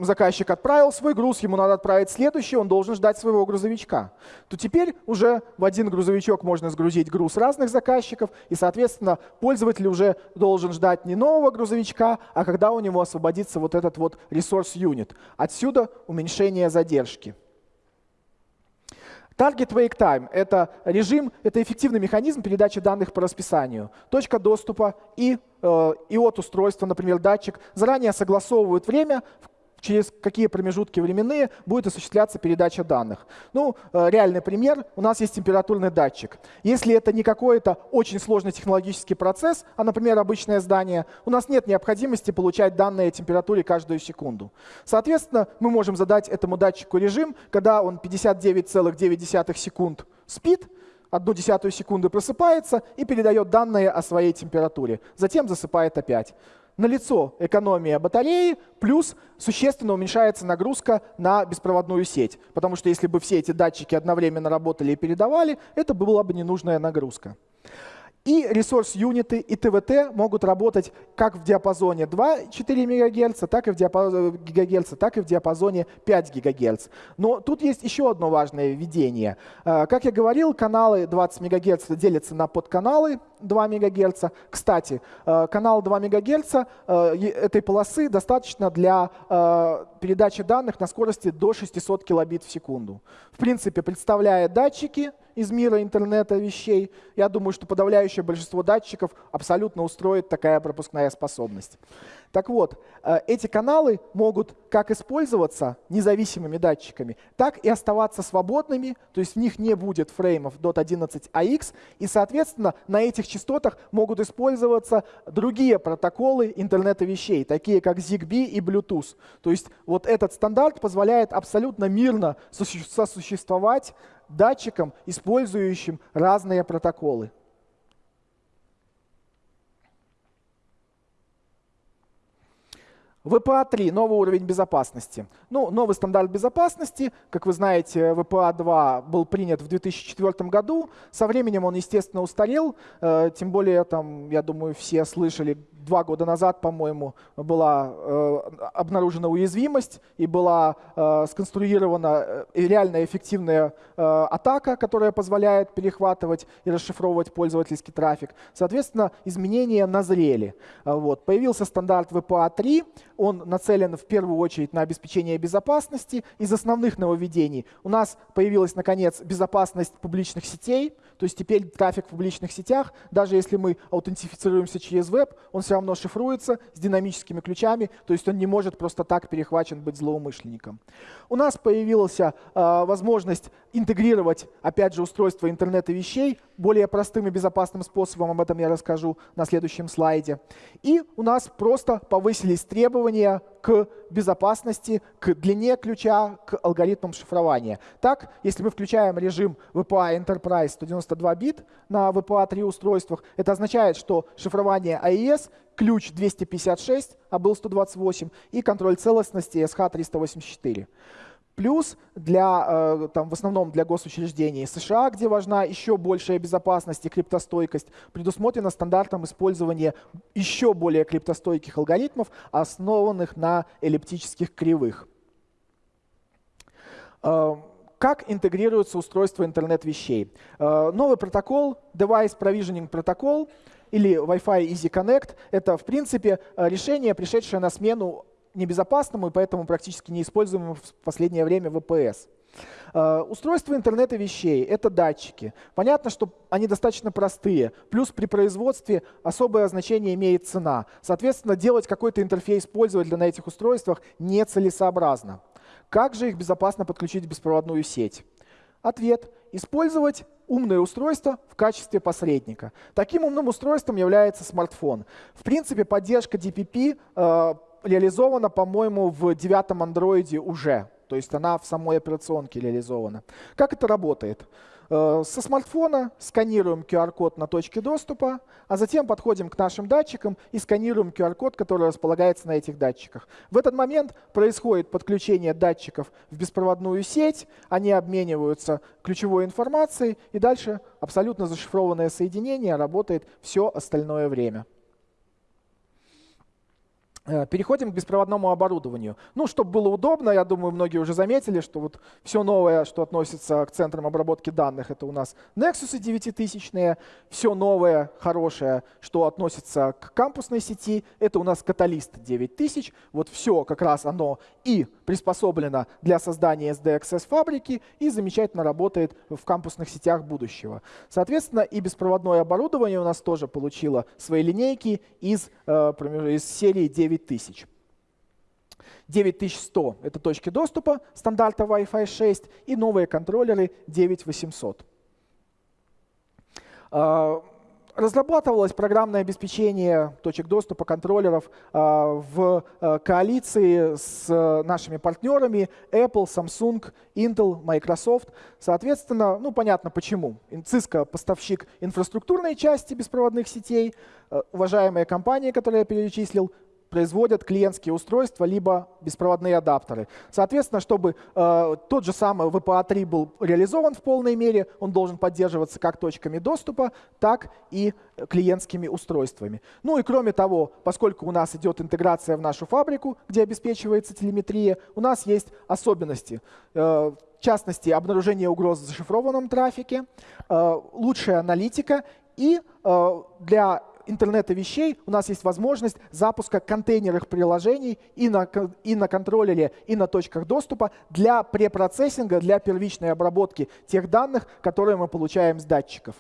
заказчик отправил свой груз, ему надо отправить следующий, он должен ждать своего грузовичка. То теперь уже в один грузовичок можно сгрузить груз разных заказчиков, и, соответственно, пользователь уже должен ждать не нового грузовичка, а когда у него освободится вот этот вот ресурс юнит. Отсюда уменьшение задержки. Target Wake Time — это режим, это эффективный механизм передачи данных по расписанию. Точка доступа и, э, и от устройства, например, датчик, заранее согласовывают время, через какие промежутки временные будет осуществляться передача данных. Ну, э, реальный пример. У нас есть температурный датчик. Если это не какой-то очень сложный технологический процесс, а, например, обычное здание, у нас нет необходимости получать данные о температуре каждую секунду. Соответственно, мы можем задать этому датчику режим, когда он 59,9 секунд спит, одну десятую секунды просыпается и передает данные о своей температуре. Затем засыпает опять налицо экономия батареи, плюс существенно уменьшается нагрузка на беспроводную сеть. Потому что если бы все эти датчики одновременно работали и передавали, это была бы ненужная нагрузка. И ресурс-юниты, и ТВТ могут работать как в диапазоне 2,4 МГц, так и в диапазоне, ГГц, так и в диапазоне 5 ГГц. Но тут есть еще одно важное введение. А, как я говорил, каналы 20 МГц делятся на подканалы 2 МГц. Кстати, а, канал 2 МГц а, этой полосы достаточно для передачи данных на скорости до 600 килобит в секунду. В принципе, представляя датчики, из мира интернета вещей. Я думаю, что подавляющее большинство датчиков абсолютно устроит такая пропускная способность. Так вот, э, эти каналы могут как использоваться независимыми датчиками, так и оставаться свободными, то есть в них не будет фреймов DOT11AX, и, соответственно, на этих частотах могут использоваться другие протоколы интернета вещей, такие как ZigBee и Bluetooth. То есть вот этот стандарт позволяет абсолютно мирно сосуществовать датчикам, использующим разные протоколы. VPA-3 — новый уровень безопасности. Ну, новый стандарт безопасности, как вы знаете, VPA-2 был принят в 2004 году. Со временем он, естественно, устарел. Э, тем более, там, я думаю, все слышали два года назад, по-моему, была э, обнаружена уязвимость и была э, сконструирована реально эффективная атака, которая позволяет перехватывать и расшифровывать пользовательский трафик. Соответственно, изменения назрели. Вот. Появился стандарт VPA-3, он нацелен в первую очередь на обеспечение безопасности. Из основных нововведений у нас появилась, наконец, безопасность публичных сетей, то есть теперь трафик в публичных сетях, даже если мы аутентифицируемся через веб, он все равно шифруется с динамическими ключами, то есть он не может просто так перехвачен быть злоумышленником. У нас появилась э, возможность интегрировать, опять же, устройство интернета вещей более простым и безопасным способом, об этом я расскажу на следующем слайде. И у нас просто повысились требования к безопасности, к длине ключа, к алгоритмам шифрования. Так, если мы включаем режим VPA Enterprise 192 бит на VPA-3 устройствах, это означает, что шифрование AES ключ 256, а был 128, и контроль целостности SH 384. Плюс для, э, там, в основном для госучреждений США, где важна еще большая безопасность и криптостойкость, предусмотрено стандартом использования еще более криптостойких алгоритмов, основанных на эллиптических кривых. Э, как интегрируется устройство интернет вещей? Э, новый протокол, Device Provisioning Protocol или Wi-Fi Easy Connect, это в принципе решение, пришедшее на смену небезопасному и поэтому практически неиспользуемому в последнее время. Uh, э, устройство интернета вещей — это датчики. Понятно, что они достаточно простые. Плюс при производстве особое значение имеет цена. Соответственно, делать какой-то интерфейс пользователя на этих устройствах нецелесообразно. Как же их безопасно подключить в беспроводную сеть? Ответ — использовать умное устройство в качестве посредника. Таким умным устройством является смартфон. В принципе, поддержка DPP э, реализована, по-моему, в девятом андроиде уже. То есть она в самой операционке реализована. Как это работает? Э, со смартфона сканируем QR-код на точке доступа, а затем подходим к нашим датчикам и сканируем QR-код, который располагается на этих датчиках. В этот момент происходит подключение датчиков в беспроводную сеть, они обмениваются ключевой информацией, и дальше абсолютно зашифрованное соединение работает все остальное время. Э, переходим к беспроводному оборудованию. Ну, чтобы было удобно, я думаю, многие уже заметили, что вот все новое, что относится к центрам обработки данных, это у нас Nexus 9000, все новое, хорошее, что относится к кампусной сети, это у нас Catalyst 9000. Вот все как раз оно и приспособлено для создания SDXS фабрики и замечательно работает в кампусных сетях будущего. Соответственно, и беспроводное оборудование у нас тоже получило свои линейки из, э, из серии 9 9000. 9100 — это точки доступа стандарта Wi-Fi 6 и новые контроллеры 9800. А, разрабатывалось программное обеспечение точек доступа контроллеров а, в а, коалиции с нашими партнерами Apple, Samsung, Intel, Microsoft. Соответственно, ну понятно почему. Cisco — поставщик инфраструктурной части беспроводных сетей, уважаемые компании, которые я перечислил, производят клиентские устройства, либо беспроводные адаптеры. Соответственно, чтобы э, тот же самый VPA-3 был реализован в полной мере, он должен поддерживаться как точками доступа, так и клиентскими устройствами. Ну и кроме того, поскольку у нас идет интеграция в нашу фабрику, где обеспечивается телеметрия, у нас есть особенности. Э, в частности, обнаружение угроз в зашифрованном трафике, э, лучшая аналитика и э, для интернета вещей у нас есть возможность запуска контейнерных приложений и на, и на контроллере, и на точках доступа для препроцессинга, для первичной обработки тех данных, которые мы получаем с датчиков.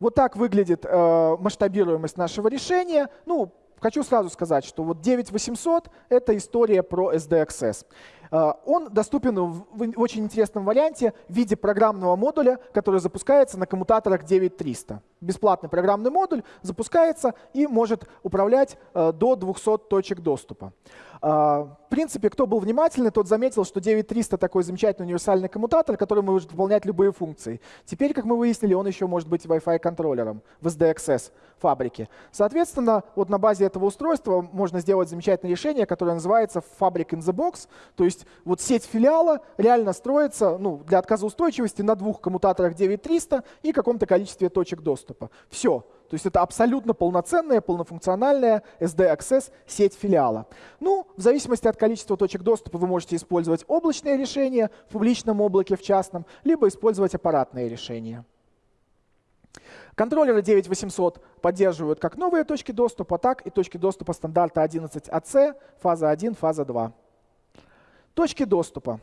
Вот так выглядит э, масштабируемость нашего решения. Ну, хочу сразу сказать, что вот 9800 — это история про SDXS. Э, он доступен в очень интересном варианте в виде программного модуля, который запускается на коммутаторах 9300. Бесплатный программный модуль запускается и может управлять э, до 200 точек доступа. Э, в принципе, кто был внимательный, тот заметил, что 9300 такой замечательный универсальный коммутатор, который может выполнять любые функции. Теперь, как мы выяснили, он еще может быть Wi-Fi контроллером в SDXS фабрике. Соответственно, вот на базе этого устройства можно сделать замечательное решение, которое называется Fabric in the Box. То есть вот сеть филиала реально строится ну, для отказоустойчивости на двух коммутаторах 9300 и каком-то количестве точек доступа. Все. То есть это абсолютно полноценная, полнофункциональная SD-Access сеть филиала. Ну, в зависимости от количества точек доступа вы можете использовать облачные решения в публичном облаке, в частном, либо использовать аппаратные решения. Контроллеры 9800 поддерживают как новые точки доступа, так и точки доступа стандарта 11AC, фаза 1, фаза 2. Точки доступа.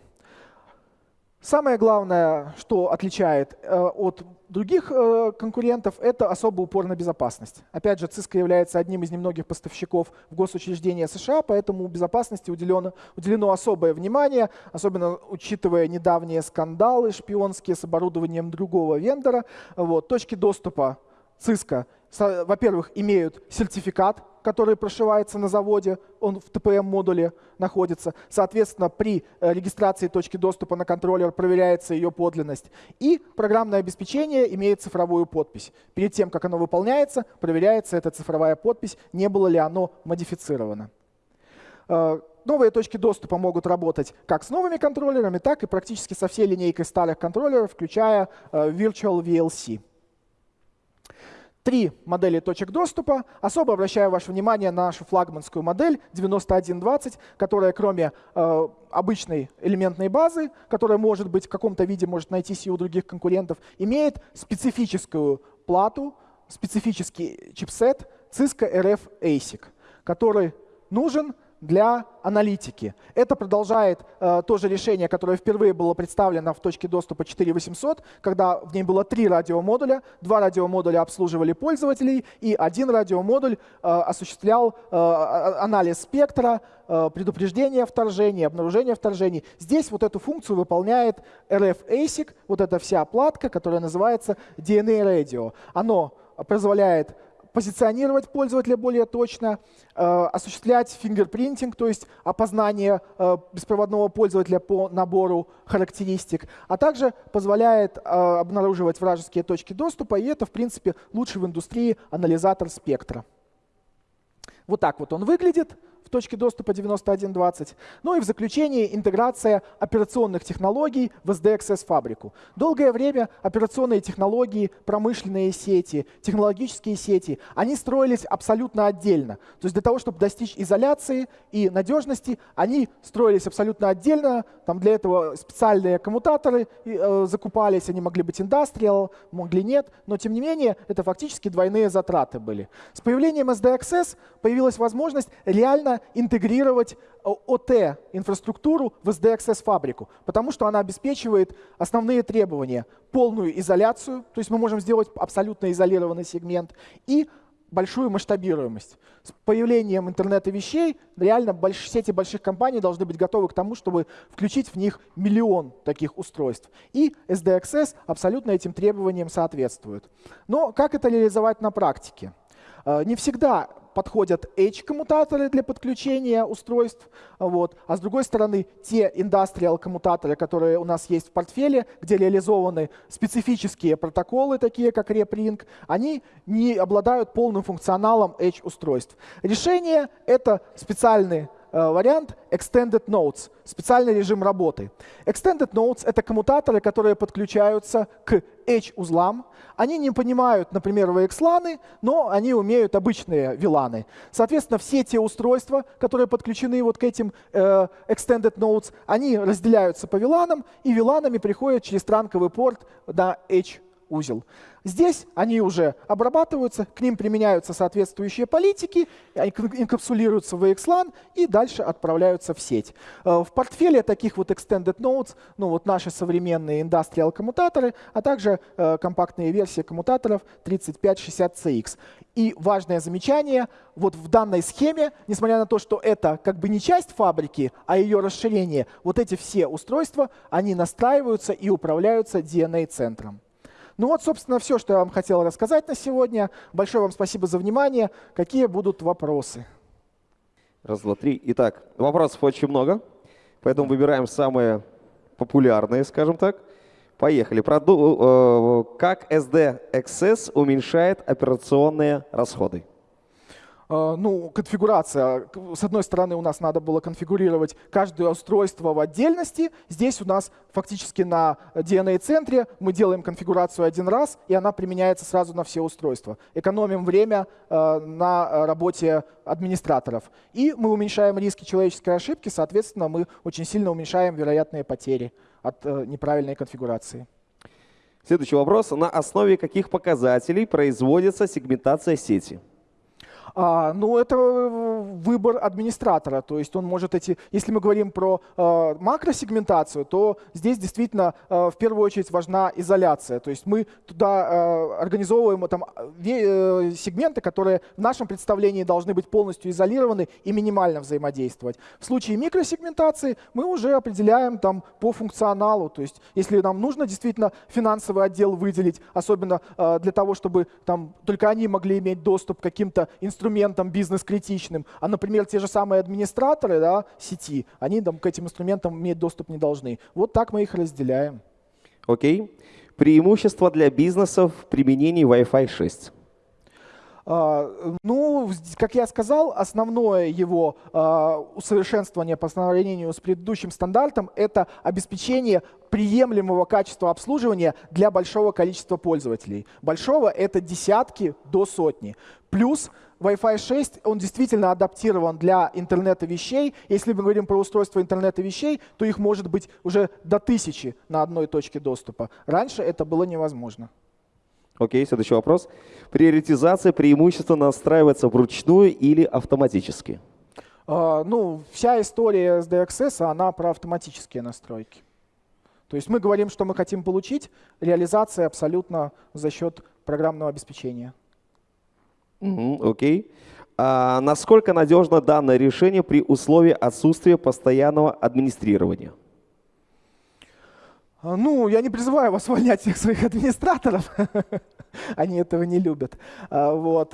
Самое главное, что отличает э, от других э, конкурентов, это особый упор на безопасность. Опять же, Cisco является одним из немногих поставщиков в госучреждения США, поэтому безопасности уделено, уделено особое внимание, особенно учитывая недавние скандалы шпионские с оборудованием другого вендора. Вот, точки доступа Cisco, во-первых, имеют сертификат который прошивается на заводе, он в TPM-модуле находится. Соответственно, при э, регистрации точки доступа на контроллер проверяется ее подлинность. И программное обеспечение имеет цифровую подпись. Перед тем, как оно выполняется, проверяется эта цифровая подпись, не было ли оно модифицировано. Э, новые точки доступа могут работать как с новыми контроллерами, так и практически со всей линейкой старых контроллеров, включая э, Virtual VLC три модели точек доступа. Особо обращаю ваше внимание на нашу флагманскую модель 9120, которая кроме э, обычной элементной базы, которая может быть в каком-то виде может найтись и у других конкурентов, имеет специфическую плату, специфический чипсет Cisco RF ASIC, который нужен для аналитики. Это продолжает э, то же решение, которое впервые было представлено в точке доступа 4800, когда в ней было три радиомодуля, два радиомодуля обслуживали пользователей, и один радиомодуль э, осуществлял э, анализ спектра, э, предупреждение вторжений, обнаружение вторжений. Здесь вот эту функцию выполняет RF ASIC, вот эта вся платка, которая называется DNA Radio. Оно позволяет позиционировать пользователя более точно, э, осуществлять фингерпринтинг, то есть опознание э, беспроводного пользователя по набору характеристик, а также позволяет э, обнаруживать вражеские точки доступа, и это, в принципе, лучший в индустрии анализатор спектра. Вот так вот он выглядит точки доступа 91.20. Ну и в заключение интеграция операционных технологий в SDXS фабрику. Долгое время операционные технологии, промышленные сети, технологические сети, они строились абсолютно отдельно. То есть для того, чтобы достичь изоляции и надежности, они строились абсолютно отдельно. Там для этого специальные коммутаторы э, закупались, они могли быть industrial, могли нет, но тем не менее это фактически двойные затраты были. С появлением SDXS появилась возможность реально интегрировать OT-инфраструктуру в SDXS-фабрику, потому что она обеспечивает основные требования. Полную изоляцию, то есть мы можем сделать абсолютно изолированный сегмент, и большую масштабируемость. С появлением интернета вещей реально больш, сети больших компаний должны быть готовы к тому, чтобы включить в них миллион таких устройств. И SDXS абсолютно этим требованиям соответствует. Но как это реализовать на практике? Э, не всегда подходят Edge-коммутаторы для подключения устройств, вот. а с другой стороны те индустриал-коммутаторы, которые у нас есть в портфеле, где реализованы специфические протоколы, такие как RepRing, они не обладают полным функционалом Edge-устройств. Решение — это специальный Э, вариант Extended Nodes, специальный режим работы. Extended Nodes — это коммутаторы, которые подключаются к Edge-узлам. Они не понимают, например, VXLAN, но они умеют обычные VLAN. Соответственно, все те устройства, которые подключены вот к этим э, Extended Nodes, они разделяются по VLAN, и VLAN приходят через транковый порт на Edge узел. Здесь они уже обрабатываются, к ним применяются соответствующие политики, инкапсулируются в VXLAN и дальше отправляются в сеть. Э, в портфеле таких вот Extended Nodes, ну вот наши современные Industrial коммутаторы, а также э, компактные версии коммутаторов 3560CX. И важное замечание, вот в данной схеме, несмотря на то, что это как бы не часть фабрики, а ее расширение, вот эти все устройства, они настраиваются и управляются DNA-центром. Ну вот, собственно, все, что я вам хотел рассказать на сегодня. Большое вам спасибо за внимание. Какие будут вопросы? Раз, два, три. Итак, вопросов очень много, поэтому выбираем самые популярные, скажем так. Поехали. Проду э, как SD Access уменьшает операционные расходы? А, ну, конфигурация. С одной стороны, у нас надо было конфигурировать каждое устройство в отдельности. Здесь у нас фактически на DNA-центре мы делаем конфигурацию один раз, и она применяется сразу на все устройства. Экономим время а, на работе администраторов. И мы уменьшаем риски человеческой ошибки, соответственно, мы очень сильно уменьшаем вероятные потери от э, неправильной конфигурации. Следующий вопрос. На основе каких показателей производится сегментация сети? А, ну, это э, выбор администратора. То есть он может эти... Если мы говорим про э, макросегментацию, то здесь действительно э, в первую очередь важна изоляция. То есть мы туда э, организовываем там, э, сегменты, которые в нашем представлении должны быть полностью изолированы и минимально взаимодействовать. В случае микросегментации мы уже определяем там, по функционалу. То есть если нам нужно действительно финансовый отдел выделить, особенно э, для того, чтобы там, только они могли иметь доступ к каким-то инструментам, инструментам бизнес-критичным, а, например, те же самые администраторы да, сети, они там, к этим инструментам иметь доступ не должны. Вот так мы их разделяем. Окей. Okay. Преимущества для бизнеса в применении Wi-Fi 6. А, ну, как я сказал, основное его а, усовершенствование по сравнению с предыдущим стандартом — это обеспечение приемлемого качества обслуживания для большого количества пользователей. Большого — это десятки до сотни. Плюс Wi-Fi 6, он действительно адаптирован для интернета вещей. Если мы говорим про устройство интернета вещей, то их может быть уже до тысячи на одной точке доступа. Раньше это было невозможно. Окей, следующий вопрос. Приоритизация преимущественно настраивается вручную или автоматически? Uh, ну, вся история SDXS, она про автоматические настройки. То есть мы говорим, что мы хотим получить, реализация абсолютно за счет программного обеспечения. Окей. Mm okay. а насколько надежно данное решение при условии отсутствия постоянного администрирования? А, ну, я не призываю вас увольнять всех своих администраторов. Они этого не любят. А, вот.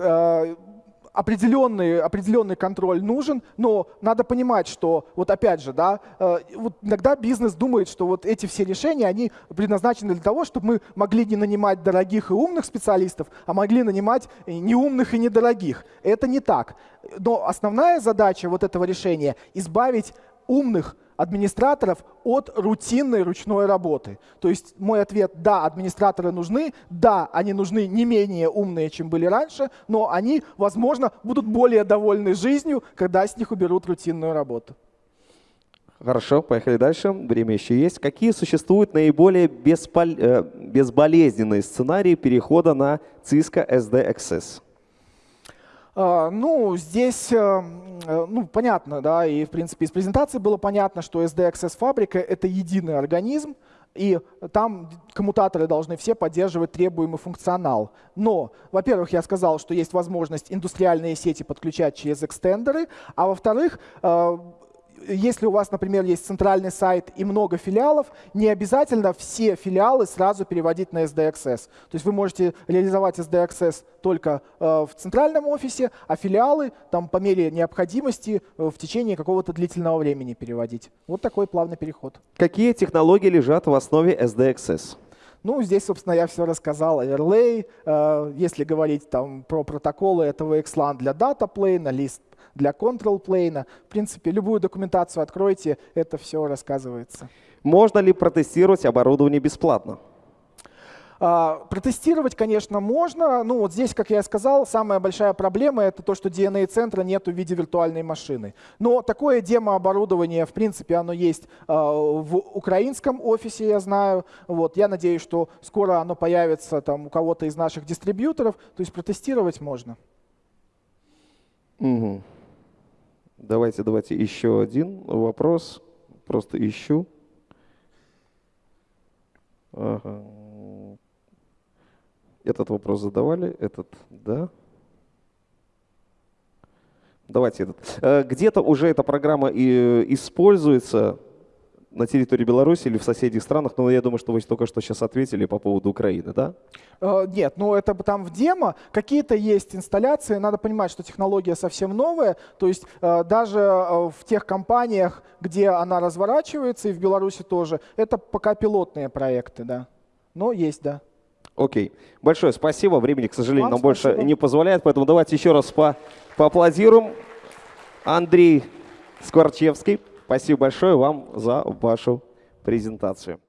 Определенный, определенный контроль нужен, но надо понимать, что вот опять же, да, э, вот иногда бизнес думает, что вот эти все решения, они предназначены для того, чтобы мы могли не нанимать дорогих и умных специалистов, а могли нанимать неумных и недорогих. Это не так. Но основная задача вот этого решения — избавить умных администраторов от рутинной ручной работы. То есть мой ответ – да, администраторы нужны, да, они нужны не менее умные, чем были раньше, но они, возможно, будут более довольны жизнью, когда с них уберут рутинную работу. Хорошо, поехали дальше. Время еще есть. Какие существуют наиболее беспол... Э, безболезненные сценарии перехода на Cisco SD Access? А, ну, здесь, э, э, ну, понятно, да, и, в принципе, из презентации было понятно, что SD Access фабрика — это единый организм, и там коммутаторы должны все поддерживать требуемый функционал. Но, во-первых, я сказал, что есть возможность индустриальные сети подключать через экстендеры, а во-вторых, э, если у вас, например, есть центральный сайт и много филиалов, не обязательно все филиалы сразу переводить на SDXS. То есть вы можете реализовать SDXS только э, в центральном офисе, а филиалы там по мере необходимости э, в течение какого-то длительного времени переводить. Вот такой плавный переход. Какие технологии лежат в основе SDXS? Ну, здесь, собственно, я все рассказал. Overlay, э, если говорить там про протоколы, это VXLAN для data plane, лист для control plane. В принципе, любую документацию откройте, это все рассказывается. Можно ли протестировать оборудование бесплатно? Uh, протестировать, конечно, можно. Ну, вот здесь, как я сказал, самая большая проблема — это то, что DNA-центра нет в виде виртуальной машины. Но такое демо-оборудование, в принципе, оно есть uh, в украинском офисе, я знаю. Вот, я надеюсь, что скоро оно появится там, у кого-то из наших дистрибьюторов. То есть протестировать можно. Угу. Давайте, давайте еще один вопрос. Просто ищу. Ага. Этот вопрос задавали, этот, да. Давайте этот. Э, где-то уже эта программа и используется на территории Беларуси или в соседних странах, но я думаю, что вы только что сейчас ответили по поводу Украины, да? Э, нет, ну это там в демо. Какие-то есть инсталляции. Надо понимать, что технология совсем новая. То есть э, даже э, в тех компаниях, где она разворачивается, и в Беларуси тоже, это пока пилотные проекты, да. Но есть, да. Окей. Большое спасибо. Времени, к сожалению, Вам нам спасибо. больше не позволяет, поэтому давайте еще раз по поаплодируем. Андрей Скворчевский. Спасибо большое вам за вашу презентацию.